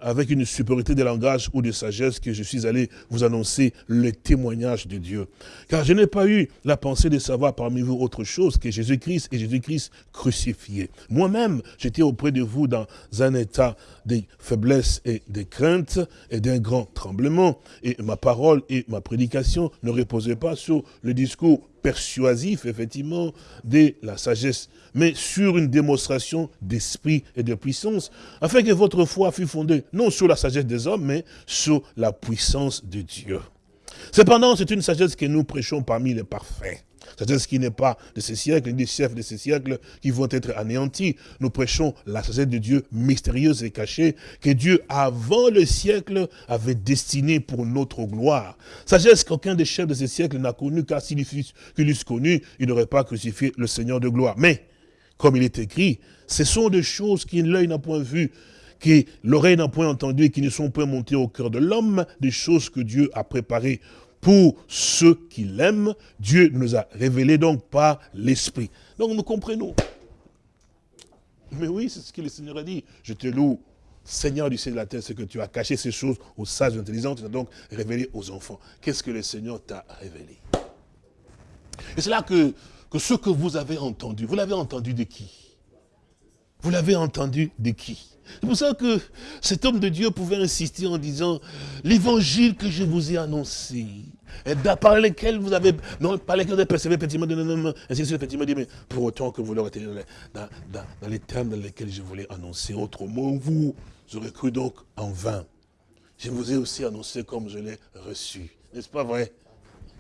Speaker 2: avec une supériorité de langage ou de sagesse que je suis allé vous annoncer le témoignage de Dieu. Car je n'ai pas eu la pensée de savoir parmi vous autre chose que Jésus-Christ et Jésus-Christ crucifié. Moi-même, j'étais auprès de vous dans un état de faiblesse et de crainte et d'un grand tremblement. Et ma parole et ma prédication ne reposaient pas sur le discours persuasif, effectivement, de la sagesse, mais sur une démonstration d'esprit et de puissance, afin que votre foi fût fondée non sur la sagesse des hommes, mais sur la puissance de Dieu. Cependant, c'est une sagesse que nous prêchons parmi les parfaits. Sagesse qui n'est pas de ces siècles, ni des chefs de ces siècles qui vont être anéantis. Nous prêchons la sagesse de Dieu mystérieuse et cachée que Dieu, avant le siècle, avait destinée pour notre gloire. Sagesse qu'aucun des chefs de ces siècles n'a connue, car s'il l'eusse connu, il n'aurait pas crucifié le Seigneur de gloire. Mais, comme il est écrit, ce sont des choses qui l'œil n'a point vues, que l'oreille n'a point entendu et qui ne sont point montées au cœur de l'homme, des choses que Dieu a préparées pour ceux qui l'aiment. Dieu nous a révélé donc par l'Esprit. Donc nous comprenons. Mais oui, c'est ce que le Seigneur a dit. Je te loue, Seigneur du ciel et de la terre, c'est que tu as caché ces choses aux sages intelligents, tu as donc révélé aux enfants. Qu'est-ce que le Seigneur t'a révélé? Et c'est là que, que ce que vous avez entendu, vous l'avez entendu de qui? Vous l'avez entendu de qui? C'est pour ça que cet homme de Dieu pouvait insister en disant, l'évangile que je vous ai annoncé, et par lesquels vous avez, non, par lesquels vous avez persévéré, effectivement, ainsi de suite, effectivement, mais pour autant que vous l'aurez été dans, dans, les termes dans lesquels je voulais annoncer, autrement, vous aurez cru donc en vain. Je vous ai aussi annoncé comme je l'ai reçu. N'est-ce pas vrai?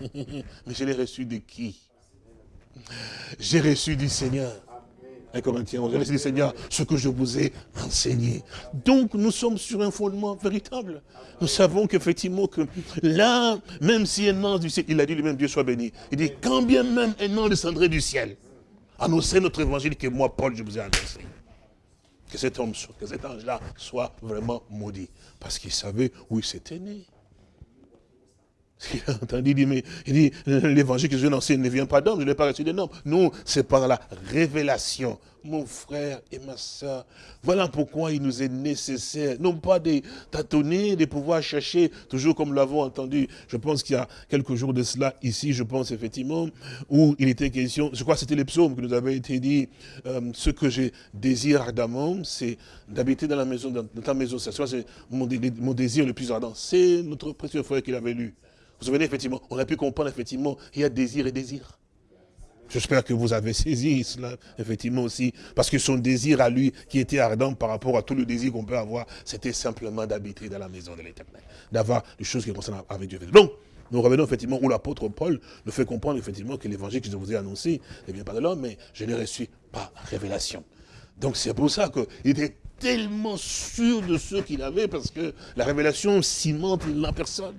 Speaker 2: Mais je l'ai reçu de qui? J'ai reçu du Seigneur. 1 Corinthiens 11, dit Seigneur, ce que je vous ai enseigné. Donc nous sommes sur un fondement véritable. Nous savons qu'effectivement que là, même si un ange du ciel, il a dit lui-même, Dieu soit béni, il dit, quand bien même un ange descendrait du ciel, annoncer notre évangile que moi, Paul, je vous ai annoncé. Que cet homme, que cet ange-là soit vraiment maudit. Parce qu'il savait où il s'était né. Il a entendu, il dit, mais il dit, l'évangile que je viens d'enseigner ne vient pas d'homme, je n'ai pas reçu des noms. Non, c'est par la révélation. Mon frère et ma soeur, voilà pourquoi il nous est nécessaire, non pas de tâtonner, de pouvoir chercher, toujours comme l'avons entendu. Je pense qu'il y a quelques jours de cela, ici, je pense effectivement, où il était question, je crois que c'était les psaumes que nous avait été dit, euh, ce que je désire ardemment, c'est d'habiter dans la maison, dans ta maison. C'est mon, mon désir le plus ardent. C'est notre précieux frère qui l'avait lu. Vous souvenez, effectivement, on a pu comprendre, effectivement, il y a désir et désir. J'espère que vous avez saisi cela, effectivement aussi, parce que son désir à lui, qui était ardent par rapport à tout le désir qu'on peut avoir, c'était simplement d'habiter dans la maison de l'éternel, d'avoir des choses qui concernent avec Dieu. Donc, nous revenons effectivement où l'apôtre Paul nous fait comprendre effectivement que l'évangile que je vous ai annoncé ne vient pas de l'homme, mais je l'ai reçu par révélation. Donc c'est pour ça qu'il était tellement sûr de ce qu'il avait, parce que la révélation cimente la personne.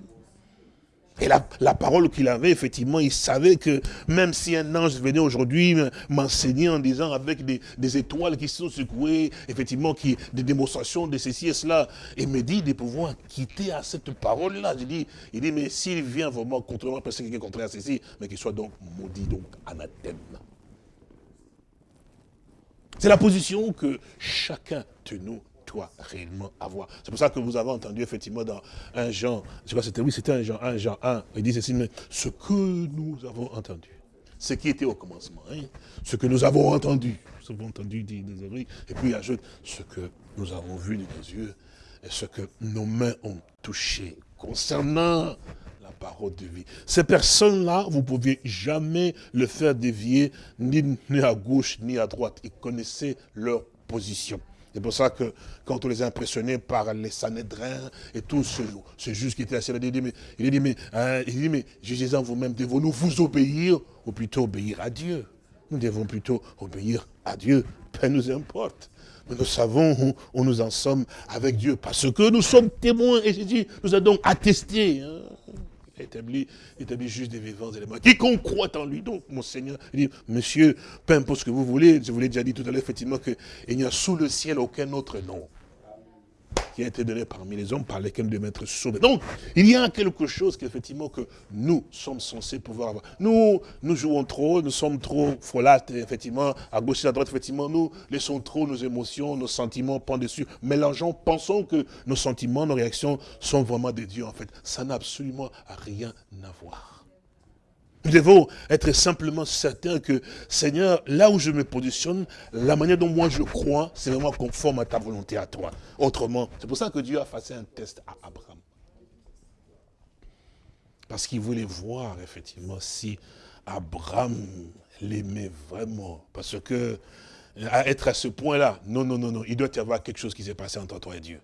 Speaker 2: Et la, parole qu'il avait, effectivement, il savait que même si un ange venait aujourd'hui m'enseigner en disant avec des, étoiles qui sont secouées, effectivement, qui, des démonstrations de ceci et cela, et me dit de pouvoir quitter à cette parole-là. Je dis, il dit, mais s'il vient vraiment contre moi, parce qu'il est contraire à ceci, mais qu'il soit donc maudit, donc anathème. C'est la position que chacun de nous réellement avoir. C'est pour ça que vous avez entendu effectivement dans un Jean, je crois que c'était oui, c'était un Jean 1, Jean 1, il dit ceci, mais ce que nous avons entendu, ce qui était au commencement, hein, ce que nous avons entendu, nous avons entendu dit des oreilles, et puis il ajoute ce que nous avons vu de nos yeux, et ce que nos mains ont touché concernant la parole de vie. Ces personnes-là, vous ne pouviez jamais le faire dévier ni à gauche ni à droite. Ils connaissaient leur position. C'est pour ça que quand on les a impressionnés par les Sanhédrins et tout ce, ce qui était assis là, il dit, mais, il dit, mais, hein, il dit, mais jugez-en vous-même, devons-nous vous obéir ou plutôt obéir à Dieu? Nous devons plutôt obéir à Dieu, peu nous importe. Mais nous savons où, où, nous en sommes avec Dieu, parce que nous sommes témoins, et Jésus nous a donc attesté. Hein établi, établi juste des vivants éléments. Quiconque croit en lui, donc, mon Seigneur, il dit, monsieur, peu importe ce que vous voulez, je vous l'ai déjà dit tout à l'heure, effectivement, qu'il n'y a sous le ciel aucun autre nom qui a été donné parmi les hommes par lesquels de mettre sauvé. Donc, il y a quelque chose qu'effectivement que nous sommes censés pouvoir avoir. Nous, nous jouons trop, nous sommes trop folâtres, effectivement, à gauche et à droite, effectivement, nous laissons trop nos émotions, nos sentiments prendre dessus, mélangeons, pensons que nos sentiments, nos réactions sont vraiment des dieux, en fait. Ça n'a absolument rien à voir. Nous devons être simplement certains que, Seigneur, là où je me positionne, la manière dont moi je crois, c'est vraiment conforme à ta volonté à toi. Autrement, c'est pour ça que Dieu a fait un test à Abraham. Parce qu'il voulait voir, effectivement, si Abraham l'aimait vraiment. Parce que, à être à ce point-là, non, non, non, non, il doit y avoir quelque chose qui s'est passé entre toi et Dieu.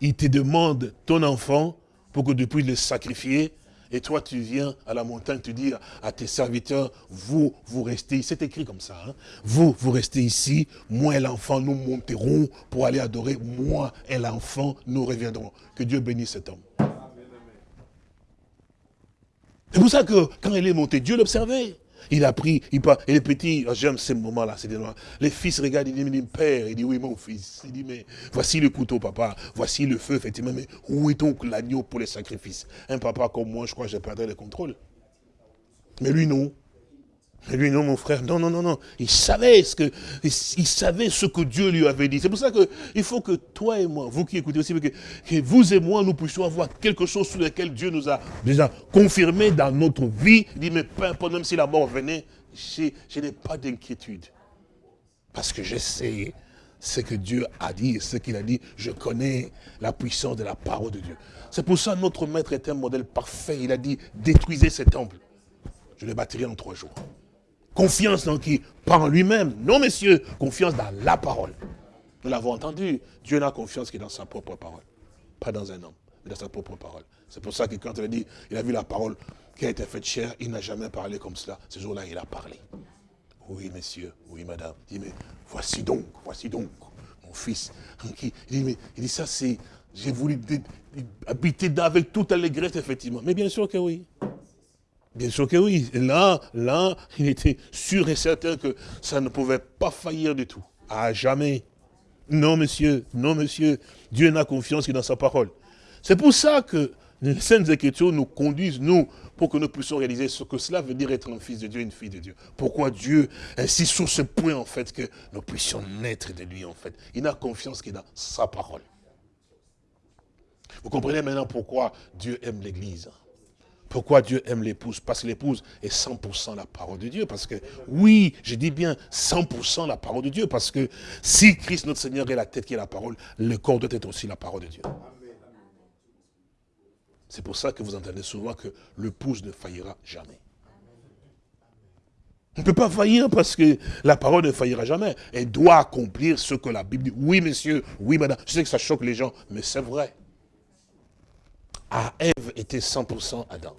Speaker 2: Il te demande ton enfant pour que depuis le sacrifier, Et toi, tu viens à la montagne, tu dis à tes serviteurs, vous, vous restez, c'est écrit comme ça, hein. vous, vous restez ici, moi et l'enfant, nous monterons pour aller adorer, moi et l'enfant, nous reviendrons. Que Dieu bénisse cet homme. C'est pour ça que quand il est monté, Dieu l'observait. Il a pris, il pas, et les petits, oh, j'aime ces moments-là, c'est Les fils regardent, il dit, père, il dit, oui, mon fils. Il dit, mais voici le couteau, papa, voici le feu, effectivement, mais où est donc l'agneau pour les sacrifices? Un papa comme moi, je crois que je perdrai le contrôle. Mais lui, non. Mais lui, non, mon frère, non, non, non, non. Il savait ce que, il savait ce que Dieu lui avait dit. C'est pour ça qu'il faut que toi et moi, vous qui écoutez aussi, que, vous et moi, nous puissions avoir quelque chose sur lequel Dieu nous a déjà confirmé dans notre vie. Il dit, mais peu importe, même si la mort venait, je, n'ai pas d'inquiétude. Parce que je sais ce que Dieu a dit, ce qu'il a dit. Je connais la puissance de la parole de Dieu. C'est pour ça que notre maître est un modèle parfait. Il a dit, détruisez ce temple. Je le bâtirai en trois jours. Confiance dans qui? Pas en lui-même. Non, messieurs, confiance dans la parole. Nous l'avons entendu. Dieu n'a confiance que dans sa propre parole. Pas dans un homme, mais dans sa propre parole. C'est pour ça que quand il a dit, il a vu la parole qui a été faite chère, il n'a jamais parlé comme cela. Ce jour-là, il a parlé. Oui, messieurs, oui, madame. Il dit, mais voici donc, voici donc, mon fils. Il dit, mais, il dit ça, c'est, j'ai voulu habiter avec toute allégresse, effectivement. Mais bien sûr que oui. Bien sûr que oui. là, là, il était sûr et certain que ça ne pouvait pas faillir du tout. À jamais. Non, monsieur, non, monsieur. Dieu n'a confiance que dans sa parole. C'est pour ça que les Saintes Écritures nous conduisent, nous, pour que nous puissions réaliser ce que cela veut dire être un fils de Dieu, une fille de Dieu. Pourquoi Dieu insiste sur ce point, en fait, que nous puissions naître de lui, en fait. Il n'a confiance que dans sa parole. Vous comprenez maintenant pourquoi Dieu aime l'Église. Pourquoi Dieu aime l'épouse? Parce que l'épouse est 100% la parole de Dieu. Parce que, oui, je dis bien 100% la parole de Dieu. Parce que si Christ notre Seigneur est la tête qui est la parole, le corps doit être aussi la parole de Dieu. C'est pour ça que vous entendez souvent que l'épouse ne faillira jamais. On ne peut pas faillir parce que la parole ne faillira jamais. Elle doit accomplir ce que la Bible dit. Oui, monsieur, oui, madame. Je sais que ça choque les gens, mais c'est vrai à Ève était 100% Adam.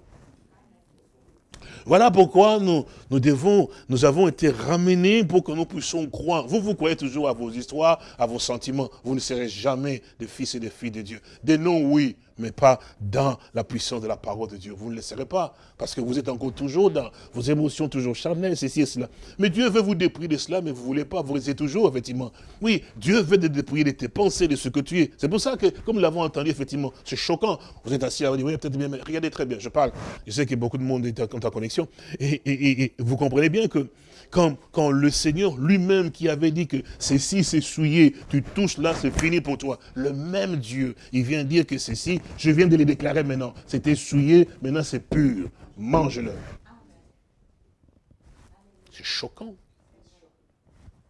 Speaker 2: Voilà pourquoi nous, nous devons, nous avons été ramenés pour que nous puissions croire. Vous, vous croyez toujours à vos histoires, à vos sentiments. Vous ne serez jamais des fils et des filles de Dieu. Des noms, oui, mais pas dans la puissance de la parole de Dieu. Vous ne le serez pas, parce que vous êtes encore toujours dans vos émotions toujours charnelles, ceci et cela. Mais Dieu veut vous dépouiller de cela, mais vous ne voulez pas, vous restez toujours, effectivement. Oui, Dieu veut te dépouiller de tes pensées, de ce que tu es. C'est pour ça que, comme nous l'avons entendu, effectivement, c'est choquant. Vous êtes assis à vous dire, oui, peut-être bien, mais regardez très bien, je parle. Je sais que beaucoup de monde est en, connexion. et vous comprenez bien que quand, le Seigneur lui-même qui avait dit que ceci c'est souillé, tu touches là, c'est fini pour toi. Le même Dieu, il vient dire que ceci, je viens de les déclarer maintenant, c'était souillé, maintenant c'est pur, mange-le. C'est choquant.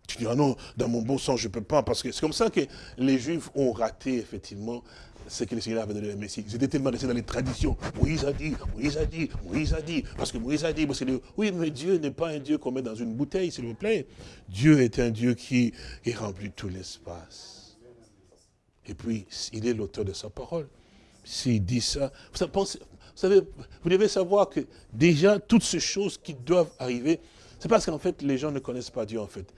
Speaker 2: Tu dis, ah non, dans mon bon sens, je ne peux pas, parce que c'est comme ça que les Juifs ont raté, effectivement, c'est que le Seigneur avait donné le Messie. Ils étaient tellement restés dans les traditions. Moïse a dit, Moïse a dit, Moïse a dit. Parce que Moïse a dit, parce que, oui, mais Dieu n'est pas un Dieu qu'on met dans une bouteille, s'il vous plaît. Dieu est un Dieu qui, qui remplit tout l'espace. Et puis, il est l'auteur de sa parole. S'il dit ça, vous savez, vous devez savoir que déjà, toutes ces choses qui doivent arriver, c'est parce qu'en fait, les gens ne connaissent pas Dieu, en fait.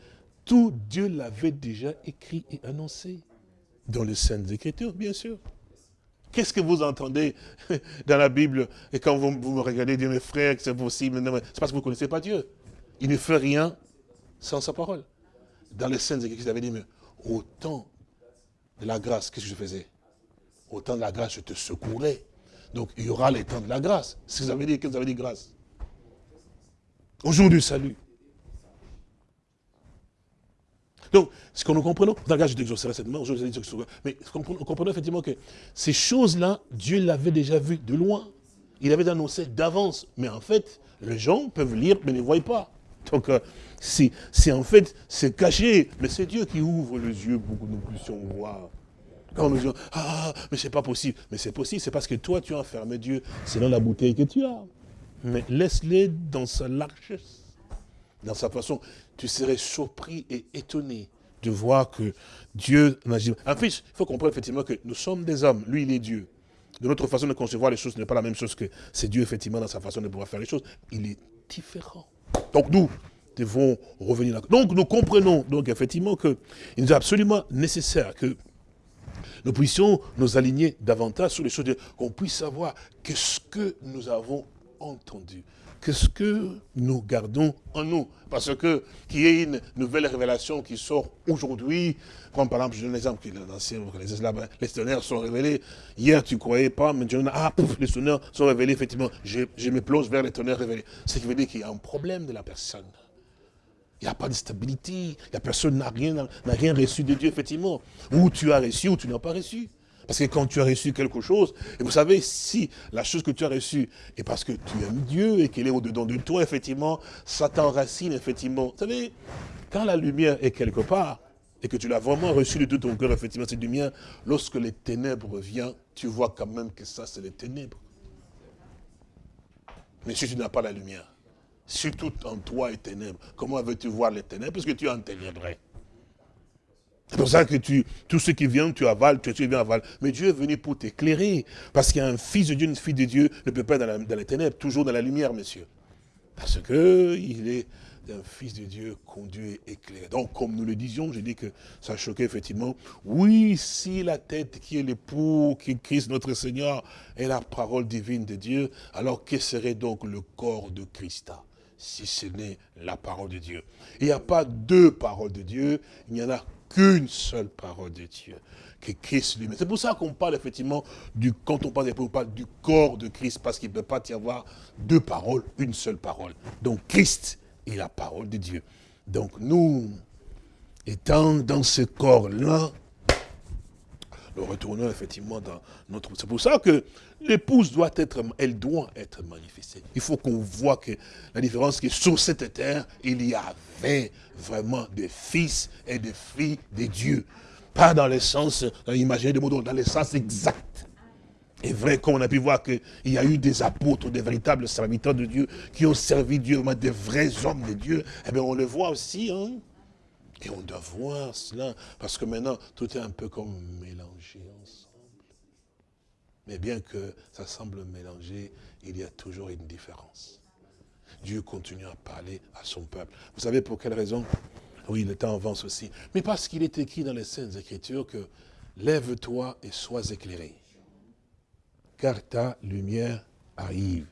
Speaker 2: Tout Dieu l'avait déjà écrit et annoncé. Dans les Saintes Écritures, bien sûr. Qu'est-ce que vous entendez dans la Bible? Et quand vous, me regardez, dire mes frères, que c'est possible, c'est parce que vous ne connaissez pas Dieu. Il ne fait rien sans sa parole. Dans les scènes Écritures, il avait dit, mais au temps de la grâce, qu'est-ce que je faisais? Au temps de la grâce, je te secourais. Donc, il y aura les temps de la grâce. Si vous avez dit, qu'est-ce que vous avez dit grâce? Au jour du salut. Donc, ce que nous comprenons, regarde, je t'exaucerai cette main, mais nous comprenons effectivement que ces choses-là, Dieu l'avait déjà vu de loin. Il avait annoncé d'avance. Mais en fait, les gens peuvent lire, mais ne voient pas. Donc, euh, c'est en fait, c'est caché. Mais c'est Dieu qui ouvre les yeux pour que nous puissions voir. Quand nous disons, ah, mais c'est pas possible. Mais c'est possible, c'est parce que toi, tu as enfermé Dieu. Dans la bouteille que tu as. Mais laisse-les dans sa largesse, dans sa façon tu serais surpris et étonné de voir que Dieu agit. En fait, il faut comprendre effectivement que nous sommes des hommes, lui il est Dieu. de notre façon de concevoir les choses n'est pas la même chose que c'est Dieu, effectivement, dans sa façon de pouvoir faire les choses. Il est différent. Donc nous devons revenir là. Donc nous comprenons, donc effectivement, qu'il nous est absolument nécessaire que nous puissions nous aligner davantage sur les choses, qu'on puisse savoir qu'est-ce que nous avons entendu qu'est-ce que nous gardons en nous Parce que qu'il y ait une nouvelle révélation qui sort aujourd'hui, comme par exemple, je donne l'exemple que les, les tonnerres sont révélés. Hier, tu ne croyais pas, mais ah, pouf, les tonnerres sont révélés, effectivement. Je, me plonge vers les tonnerres révélés. Ce qui veut dire qu'il y a un problème de la personne. Il n'y a pas de stabilité. La personne n'a rien, n'a rien reçu de Dieu, effectivement. Ou tu as reçu, ou tu n'as pas reçu. Parce que quand tu as reçu quelque chose, et vous savez, si la chose que tu as reçue est parce que tu aimes Dieu et qu'il est au-dedans de toi, effectivement, ça t'enracine, effectivement. Vous savez, quand la lumière est quelque part, et que tu l'as vraiment reçu de tout ton cœur, effectivement, cette lumière, lorsque les ténèbres viennent, tu vois quand même que ça, c'est les ténèbres. Mais si tu n'as pas la lumière, si tout en toi est ténèbres, comment veux-tu voir les ténèbres? Parce que tu es en ténèbres. C'est pour ça que tu, tout ce qui vient, tu avales, tu, tu viens avales. Mais Dieu est venu pour t'éclairer. Parce qu'il y a un fils de Dieu, une fille de Dieu, ne peut pas être dans, les ténèbres, toujours dans la lumière, monsieur. Parce qu'il est un fils de Dieu conduit et éclairé. Donc, comme nous le disions, je dis que ça choquait effectivement. Oui, si la tête qui est l'époux, qui est Christ notre Seigneur, est la parole divine de Dieu, alors que serait donc le corps de Christ si ce n'est la parole de Dieu? Il n'y a pas deux paroles de Dieu, il y en a qu'une seule parole de Dieu, que Christ lui-même. C'est pour ça qu'on parle effectivement, du, quand on parle, on du corps de Christ, parce qu'il ne peut pas y avoir deux paroles, une seule parole. Donc Christ est la parole de Dieu. Donc nous, étant dans ce corps-là, nous retournons effectivement dans notre... C'est pour ça que l'épouse doit être, elle doit être manifestée. Il faut qu'on voit que la différence, que sur cette terre, il y avait vraiment des fils et des filles de Dieu. Pas dans le sens, euh, imaginez des mots, dans le sens exact. Et vrai, comme on a pu voir qu'il y a eu des apôtres, des véritables serviteurs de Dieu, qui ont servi Dieu, des vrais hommes de Dieu, eh bien on le voit aussi, hein. Et on doit voir cela, parce que maintenant, tout est un peu comme mélangé ensemble. Mais bien que ça semble mélangé, il y a toujours une différence. Dieu continue à parler à son peuple. Vous savez pour quelle raison? Oui, le temps avance aussi. Mais parce qu'il est écrit dans les Saintes Écritures que lève-toi et sois éclairé. Car ta lumière arrive.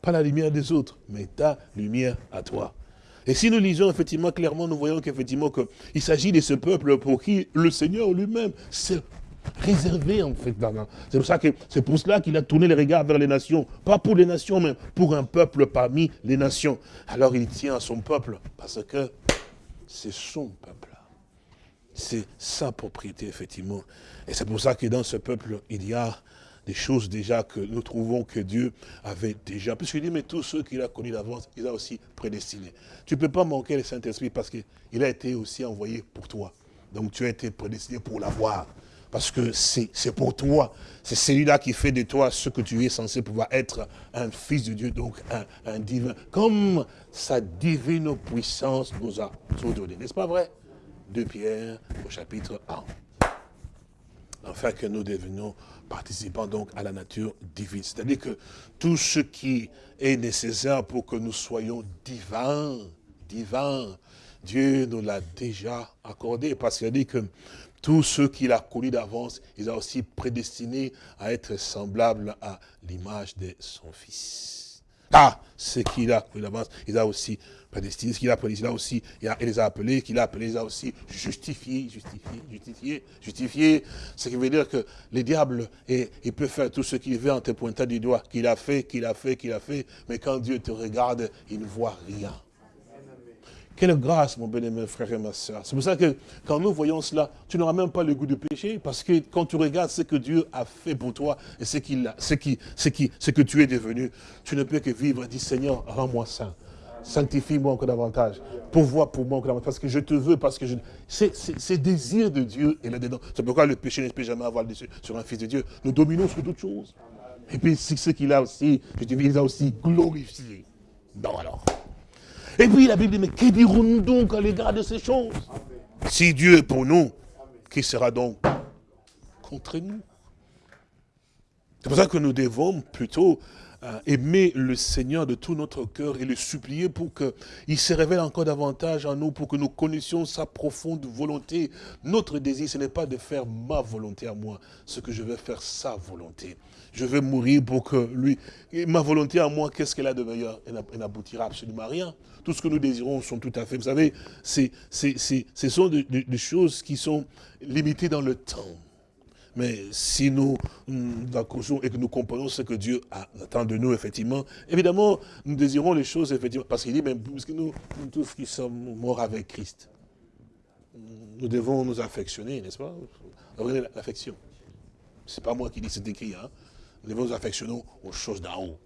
Speaker 2: Pas la lumière des autres, mais ta lumière à toi. Et si nous lisons effectivement clairement, nous voyons qu'effectivement qu'il s'agit de ce peuple pour qui le Seigneur lui-même s'est réservé en fait. C'est pour, ça que, c'est pour cela qu'il a tourné les regards vers les nations. Pas pour les nations, mais pour un peuple parmi les nations. Alors il tient à son peuple parce que c'est son peuple. C'est sa propriété, effectivement. Et c'est pour ça que dans ce peuple, il y a des choses déjà que nous trouvons que Dieu avait déjà. Puisqu'il dit, mais tous ceux qu'il a connus d'avance, il a aussi prédestinés. Tu ne peux pas manquer le Saint-Esprit parce qu'il a été aussi envoyé pour toi. Donc tu as été prédestiné pour l'avoir. Parce que c'est pour toi. C'est celui-là qui fait de toi ce que tu es censé pouvoir être un fils de Dieu, donc un, divin. Comme sa divine puissance nous a donné. N'est-ce pas vrai? 2 Pierre au chapitre 1. Enfin que nous devenions participant donc à la nature divine. C'est-à-dire que tout ce qui est nécessaire pour que nous soyons divins, divins, Dieu nous l'a déjà accordé, parce qu'il a dit que tous ceux qu'il a connus d'avance, il a aussi prédestiné à être semblables à l'image de son Fils. Ah, ce qu'il a connu d'avance, il a aussi prédestiné, ce qu'il a prédestiné aussi, il, les a appelés, qu'il a appelés, il a aussi justifié, justifié, justifié, justifié. Ce qui veut dire que le diable, il peut faire tout ce qu'il veut en te pointant du doigt, qu'il a fait, qu'il a fait, qu'il a fait, mais quand Dieu te regarde, il ne voit rien. Quelle grâce, mon bien-aimé frère et ma soeur. C'est pour ça que quand nous voyons cela, tu n'auras même pas le goût de péché, parce que quand tu regardes ce que Dieu a fait pour toi et ce, ce, qui, ce, qui, ce que tu es devenu, tu ne peux que vivre et dire, Seigneur, rends-moi saint. Sanctifie-moi encore davantage. Pourvois pour moi encore davantage. Parce que je te veux, parce que je... C'est désir de Dieu et là-dedans. C'est pourquoi le péché ne peut jamais avoir dessus sur un fils de Dieu. Nous dominons sur toutes choses. Et puis, c'est ce qu'il a aussi, je te dis, il a aussi glorifié. Non, alors. Et puis, la Bible dit, mais que dirons-nous donc à l'égard de ces choses? Si Dieu est pour nous, qui sera donc contre nous? C'est pour ça que nous devons plutôt aimer le Seigneur de tout notre cœur et le supplier pour qu'il se révèle encore davantage en nous, pour que nous connaissions sa profonde volonté. Notre désir, ce n'est pas de faire ma volonté à moi, ce que je veux faire sa volonté. Je veux mourir pour que lui... ma volonté à moi, qu'est-ce qu'elle a de meilleur? Elle n'aboutira absolument à rien. Tout ce que nous désirons sont tout à fait... Vous savez, ce sont des choses qui sont limitées dans le temps. Mais si nous, nous accrochons et que nous comprenons ce que Dieu attend de nous, effectivement, évidemment, nous désirons les choses, effectivement, parce qu'il dit, puisque nous, nous tous qui sommes morts avec Christ, nous devons nous affectionner, n'est-ce pas? L'affection. C'est pas moi qui dis, c'est écrit, hein Nous devons nous affectionner aux choses d'en haut.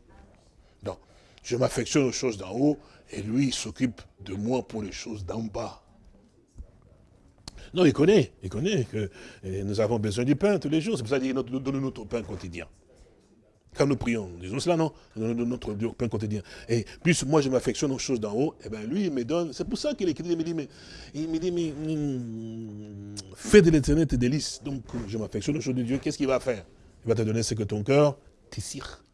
Speaker 2: Donc, je m'affectionne aux choses d'en haut, et lui, il s'occupe de moi pour les choses d'en bas. Non, il connaît, il connaît que nous avons besoin du pain tous les jours. C'est pour ça qu'il dit, donne notre pain quotidien. Quand nous prions, disons cela, non? Notre pain quotidien. Et plus moi je m'affectionne aux choses d'en haut, et eh bien lui il me donne. C'est pour ça qu'il écrit, il me dit, mais, il me dit, mais hmm, fais de l'éternel tes délices. Donc je m'affectionne aux choses de Dieu, qu'est-ce qu'il va faire? Il va te donner ce que ton cœur désire.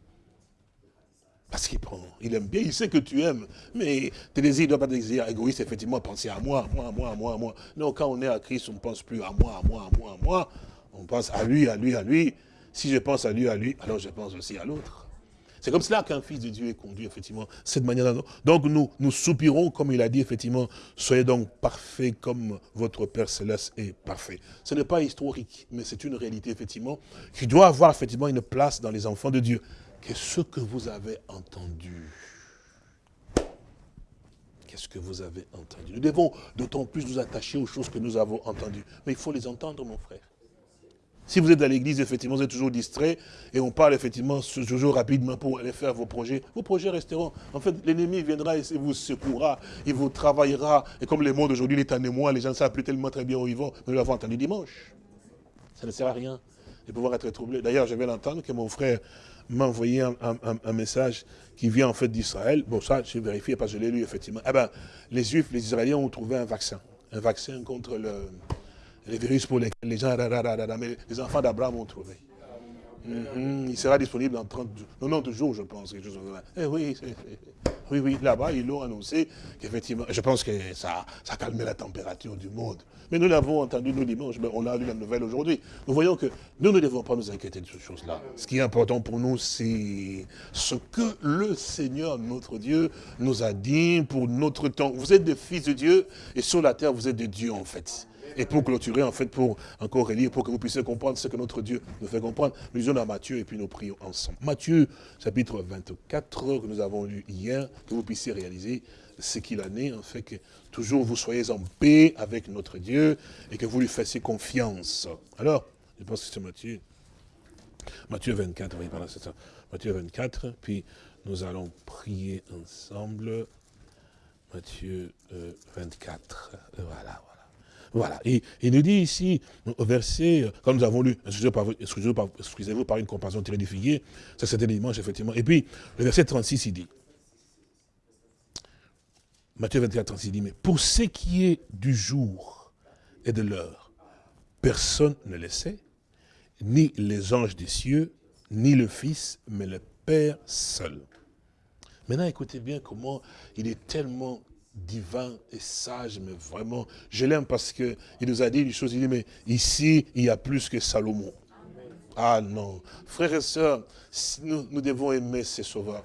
Speaker 2: Parce qu'il prend, il aime bien, il sait que tu aimes. Mais tes désirs ne doivent pas être désirs égoïstes, effectivement, penser à moi, moi, moi, moi, moi. Non, quand on est à Christ, on ne pense plus à moi, à moi, à moi, à moi. On pense à lui, à lui, à lui. Si je pense à lui, à lui, alors je pense aussi à l'autre. C'est comme cela qu'un fils de Dieu est conduit, effectivement, cette manière-là. Donc nous, nous soupirons, comme il a dit, effectivement, soyez donc parfaits comme votre Père Céleste est parfait. Ce n'est pas historique, mais c'est une réalité, effectivement, qui doit avoir, effectivement, une place dans les enfants de Dieu que ce que vous avez entendu? Qu'est-ce que vous avez entendu? Nous devons d'autant plus nous attacher aux choses que nous avons entendues. Mais il faut les entendre, mon frère. Si vous êtes à l'église, effectivement, vous êtes toujours distrait, et on parle effectivement toujours rapidement pour aller faire vos projets, vos projets resteront. En fait, l'ennemi viendra et vous secourra, il vous travaillera. Et comme le monde aujourd'hui est en émoi, les gens ne savent plus tellement très bien où ils vont, nous l'avons entendu dimanche. Ça ne sert à rien de pouvoir être troublé. D'ailleurs, je vais l'entendre que mon frère m'a envoyé un, message qui vient en fait d'Israël. Bon, ça, j'ai vérifié parce que je l'ai lu effectivement. Eh ben, les Juifs, les Israéliens ont trouvé un vaccin. Un vaccin contre le, les virus pour lesquels les gens, mais les enfants d'Abraham ont trouvé. Mhm. il sera disponible dans 30 jours, 90 jours, je pense. Eh oui, oui, oui, là-bas, ils l'ont annoncé qu'effectivement, je pense que ça, ça a calmé la température du monde. Mais nous l'avons entendu nous dimanche, on a lu la nouvelle aujourd'hui. Nous voyons que nous ne devons pas nous inquiéter de ces choses-là. Ce qui est important pour nous, c'est ce que le Seigneur, notre Dieu, nous a dit pour notre temps. Vous êtes des fils de Dieu, et sur la terre, vous êtes des dieux, en fait. Et pour clôturer, en fait, pour encore relire, pour que vous puissiez comprendre ce que notre Dieu nous fait comprendre, nous lisons dans Matthieu et puis nous prions ensemble. Matthieu, chapitre 24, que nous avons lu hier, que vous puissiez réaliser ce qu'il en est, en fait, que toujours vous soyez en paix avec notre Dieu et que vous lui fassiez confiance. Alors, je pense que c'est Matthieu. Matthieu 24, oui, c'est ça. Matthieu 24, puis nous allons prier ensemble. Matthieu 24, euh, voilà, voilà. Voilà. Et il nous dit ici, au verset, comme nous avons lu, excusez-vous par, une comparaison très difficile, ça c'était dimanche, effectivement. Et puis, le verset 36, il dit, Matthieu 24, 36, il dit, mais pour ce qui est du jour et de l'heure, personne ne le sait, ni les anges des cieux, ni le Fils, mais le Père seul. Maintenant, écoutez bien comment il est tellement divin et sage, mais vraiment, je l'aime parce qu'il nous a dit une chose, il dit, mais ici, il y a plus que Salomon. Ah non, frères et sœurs, nous, nous devons aimer ces sauveurs.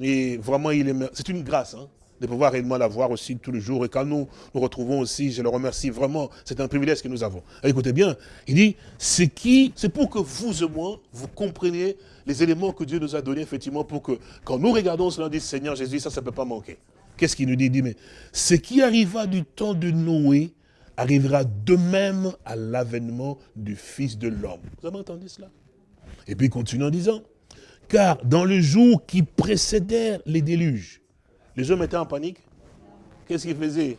Speaker 2: Et vraiment, il est, c'est une grâce, hein, de pouvoir réellement la voir aussi tous les jours. Et quand nous nous retrouvons aussi, je le remercie vraiment, c'est un privilège que nous avons. écoutez bien, il dit, c'est qui, c'est pour que vous et moi, vous compreniez les éléments que Dieu nous a donnés, effectivement, pour que quand nous regardons cela, on dit, Seigneur Jésus, ça, ça ne peut pas manquer. Qu'est-ce qu'il nous dit? Il dit, mais ce qui arriva du temps de Noé arrivera de même à l'avènement du Fils de l'homme. Vous avez entendu cela? Et puis il continue en disant, car dans le jour qui précédèrent les déluges, les hommes étaient en panique. Qu'est-ce qu'ils faisaient?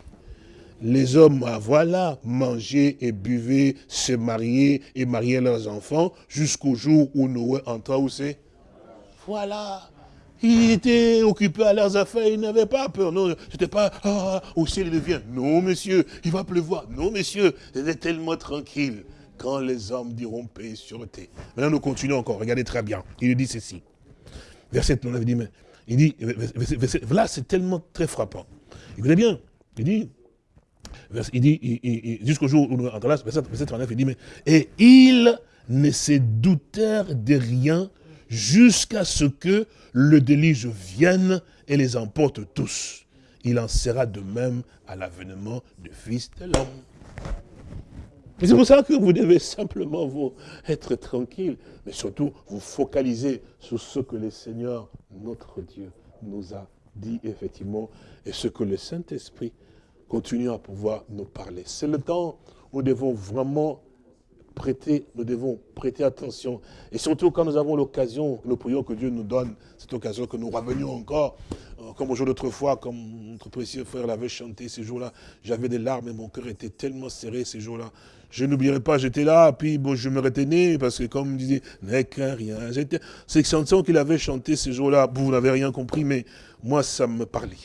Speaker 2: Les hommes, ah, voilà, mangeaient et buvaient, se mariaient et mariaient leurs enfants jusqu'au jour où Noé entra où c'est? Voilà. Ils étaient occupés à leurs affaires, ils n'avaient pas peur. Non, c'était pas, ah, au ciel il vient. Non, monsieur, il va pleuvoir. Non, monsieur, c'était tellement tranquille. quand les hommes diront paix sur terre. Maintenant, nous continuons encore. Regardez très bien. Il dit ceci. Verset 9, il dit, mais, il dit, là, c'est tellement très frappant. Écoutez bien. Il dit, il dit, jusqu'au jour où nous là, verset 39, il dit, mais, et ils ne se doutèrent de rien jusqu'à ce que le déluge vienne et les emporte tous. Il en sera de même à l'avènement du Fils de l'homme. C'est pour ça que vous devez simplement vous être tranquille, mais surtout vous focaliser sur ce que le Seigneur, notre Dieu, nous a dit effectivement, et ce que le Saint-Esprit continue à pouvoir nous parler. C'est le temps où nous devons vraiment prêter, nous devons prêter attention. Et surtout quand nous avons l'occasion, nous prions que Dieu nous donne cette occasion, que nous revenions encore, euh, comme au jour d'autrefois, comme notre précieux frère l'avait chanté ces jours-là. J'avais des larmes et mon cœur était tellement serré ces jours-là. Je n'oublierai pas, j'étais là, puis je me retenais, parce que comme il disait, n'est qu'un rien. Cette chanson qu'il avait chantée ces jours-là, vous n'avez rien compris, mais moi, ça me parlait.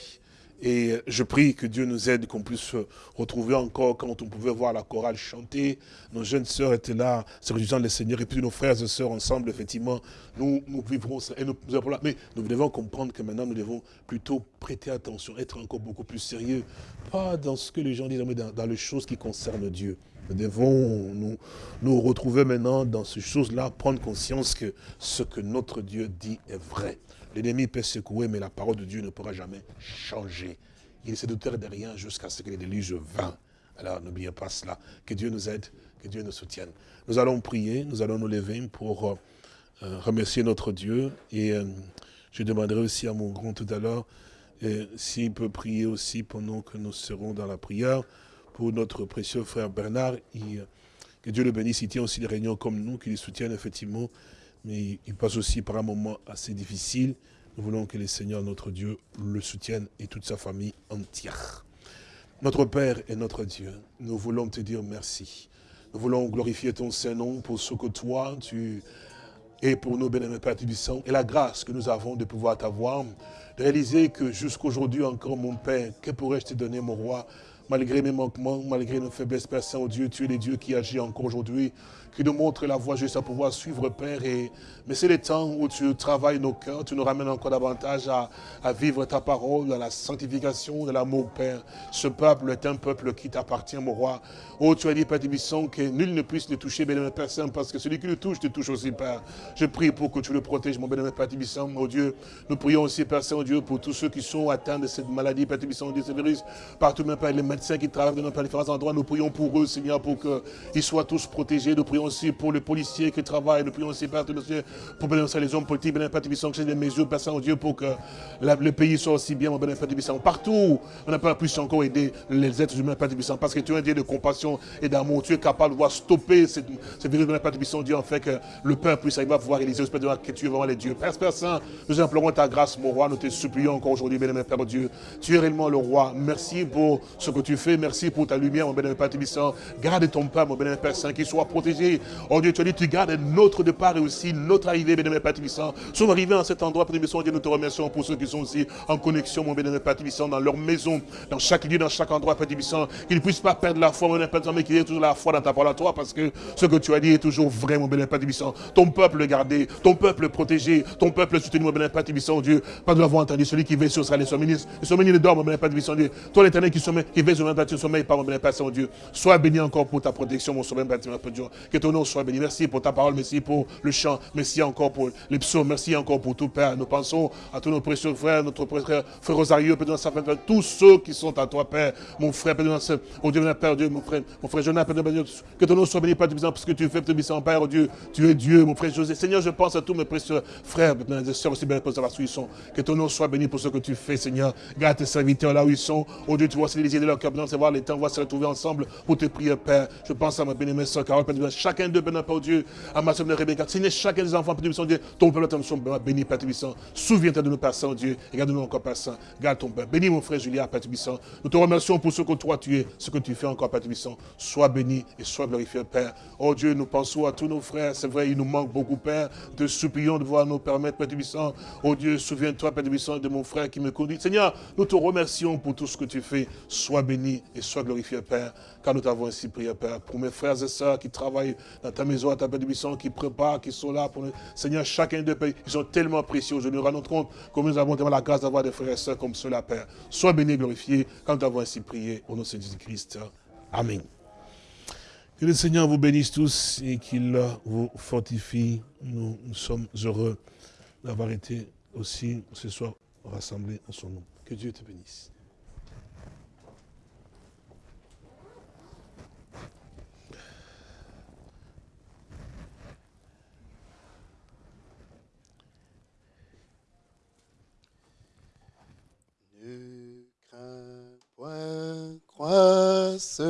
Speaker 2: Et je prie que Dieu nous aide, qu'on puisse se retrouver encore quand on pouvait voir la chorale chanter. Nos jeunes sœurs étaient là, se réjouissant le Seigneur, et puis nos frères et sœurs ensemble, effectivement, nous, vivrons ça. Et nous, mais nous devons comprendre que maintenant, nous devons plutôt prêter attention, être encore beaucoup plus sérieux. Pas dans ce que les gens disent, mais dans, les choses qui concernent Dieu. Nous devons nous, nous retrouver maintenant dans ces choses-là, prendre conscience que ce que notre Dieu dit est vrai. L'ennemi peut secouer, mais la parole de Dieu ne pourra jamais changer. Il se douter de rien jusqu'à ce que les déluge vint. Alors n'oubliez pas cela. Que Dieu nous aide, que Dieu nous soutienne. Nous allons prier, nous allons nous lever pour euh, euh, remercier notre Dieu. Et euh, je demanderai aussi à mon grand tout à l'heure s'il peut prier aussi pendant que nous serons dans la prière pour notre précieux frère Bernard. que Dieu le bénisse, il tient aussi des réunions comme nous, qu'il soutienne effectivement mais il passe aussi par un moment assez difficile. Nous voulons que le Seigneur, notre Dieu, le soutienne et toute sa famille entière. Notre Père et notre Dieu, nous voulons te dire merci. Nous voulons glorifier ton Saint-Nom pour ce que toi, tu es pour nous, bénémoine Père Tibissant, et la grâce que nous avons de pouvoir t'avoir, de réaliser que jusqu'aujourd'hui encore, mon Père, que pourrais-je te donner, mon roi, malgré mes manquements, malgré nos faiblesses, Père Saint-Dieu, tu es le Dieu qui agit encore aujourd'hui qui nous montre la voie juste à pouvoir suivre, Père. Et, mais c'est le temps où tu travailles nos cœurs, tu nous ramènes encore davantage à, à vivre ta parole, dans la sanctification de l'amour, Père. Ce peuple est un peuple qui t'appartient, mon roi. Oh, tu as dit, Père Tibisson, que nul ne puisse le toucher, Père Saint, parce que celui qui le touche, te touche aussi, Père. Je prie pour que tu le protèges, mon bénémoine Père Tibisson, mon Dieu. Nous prions aussi, Père Saint-Dieu, pour tous ceux qui sont atteints de cette maladie, Père Tibisson, de ce virus, partout même, Père, les médecins qui travaillent dans différents endroits, nous prions pour eux, Seigneur, pour qu'ils soient tous protégés. Aussi pour les policiers qui travaillent. Nous prions aussi, Père, pour bénir les hommes politiques, Père que c'est des mesures, Père Saint-Dieu, pour que le pays soit aussi bien, mon Père Partout, on n'a pas encore aider les êtres humains, Père parce que tu es un Dieu de compassion et d'amour. Tu es capable de voir stopper cette, cette virus, Père Dieu, en fait que le peuple puisse arriver à pouvoir réaliser, Père que tu es vraiment les dieux. Père, Père Saint, nous implorons ta grâce, mon roi, nous te supplions encore aujourd'hui, bénémoine Père Dieu. Tu es réellement le roi. Merci pour ce que tu fais. Merci pour ta lumière, mon bénémoine Père Garde ton peuple, mon bénémoine Père Saint, qu'il soit protégé. Oh Dieu, tu as dit, tu gardes notre départ et aussi notre arrivée, bénémoine Père Tibissant. Sommes arrivés à cet endroit, Père Tibissant, Dieu, nous te remercions pour ceux qui sont aussi en connexion, mon bénémoine Père Tibissant, dans leur maison, dans chaque lieu, dans chaque endroit, Père Tibissant, qu'ils ne puissent pas perdre la foi, mon Père mais qu'ils aient toujours la foi dans ta parole à toi, parce que ce que tu as dit est toujours vrai, mon bénémoine Père Tibissant. Ton peuple gardé, ton peuple protégé, ton peuple soutenu, mon bénémoine Père Tibissant, Dieu. Pas de l'avoir entendu, celui qui veille sur sera les ministre, le ministre dort, mon bénémoine Père Tibissant, Dieu. Toi, l'éternel qui sommeille, qui veille sur le Père, sommeil, par mon Père Saint-Dieu. Sois béni encore pour ta protection, mon sauveur, Père Dieu. Que ton nom soit béni. Merci pour ta parole, merci pour le chant, merci encore pour les psaumes, merci encore pour tout, Père. Nous pensons à tous nos précieux frères, notre frère, frère Rosario, Père, tous ceux qui sont à toi, Père, mon frère, Père, oh Dieu, Père Dieu, mon frère, mon frère Jonathan, Père que ton nom soit béni, Père, parce que tu fais, Père, Père, Dieu, tu es Dieu, mon frère José. Seigneur, je pense à tous mes précieux frères, mes soeurs aussi, bien, pour savoir où ils sont. Que ton nom soit béni pour ce que tu fais, Seigneur. Garde tes serviteurs là où ils sont. Oh Dieu, tu vois, c'est les de leur cœur, c'est voir les temps, va se retrouver ensemble pour te prier, Père. Je pense à ma bénémoine Carole, Père, chacun d'eux, Père, Dieu, à ma soeur Rebecca, Seigneur, chacun des enfants, Père Dieu, ton peuple, attention, béni, Père Tibissant. Souviens-toi de nous, Père Saint-Dieu, et garde-nous encore, Saint. Garde ton Père. Bénis mon frère Julien, Père Tibissant. Nous te remercions pour ce que toi tu es, ce que tu fais encore, Père Tibissant. Sois béni et sois glorifié, Père. Oh Dieu, nous pensons à tous nos frères. C'est vrai, il nous manque beaucoup, Père. Te supplions de voir nous permettre, Père Tibissant. Oh Dieu, souviens-toi, Père Tibissant, de mon frère qui me conduit. Seigneur, nous te remercions pour tout ce que tu fais. Sois béni et sois glorifié, Père car nous t'avons ainsi prié, Père, pour mes frères et sœurs qui travaillent dans ta maison, à ta bénédiction, qui préparent, qui sont là pour nous. Seigneur, chacun de pays, ils sont tellement précieux. Je nous rends compte comme nous avons tellement la grâce d'avoir des frères et sœurs comme cela, Père. Sois béni et glorifié quand nous avons ainsi prié au nom de Jésus-Christ. Amen. Que le Seigneur vous bénisse tous et qu'il vous fortifie. Nous, sommes heureux d'avoir été aussi ce soir rassemblés en son nom. Que Dieu te bénisse.
Speaker 1: Ne crains point, croisse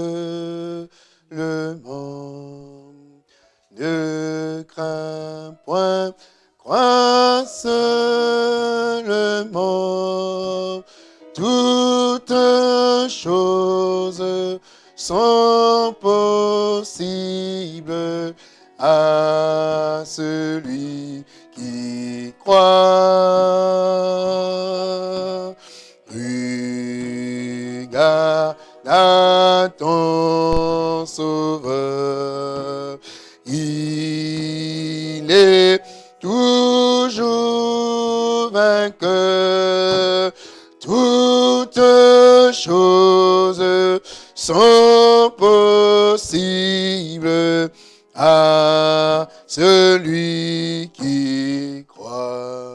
Speaker 1: le monde. Ne crains point, crois seulement. Toutes choses sont possibles à celui qui croit. Regarde à ton sauveur. Il est toujours vainqueur. Toutes choses sont possibles à celui qui croit.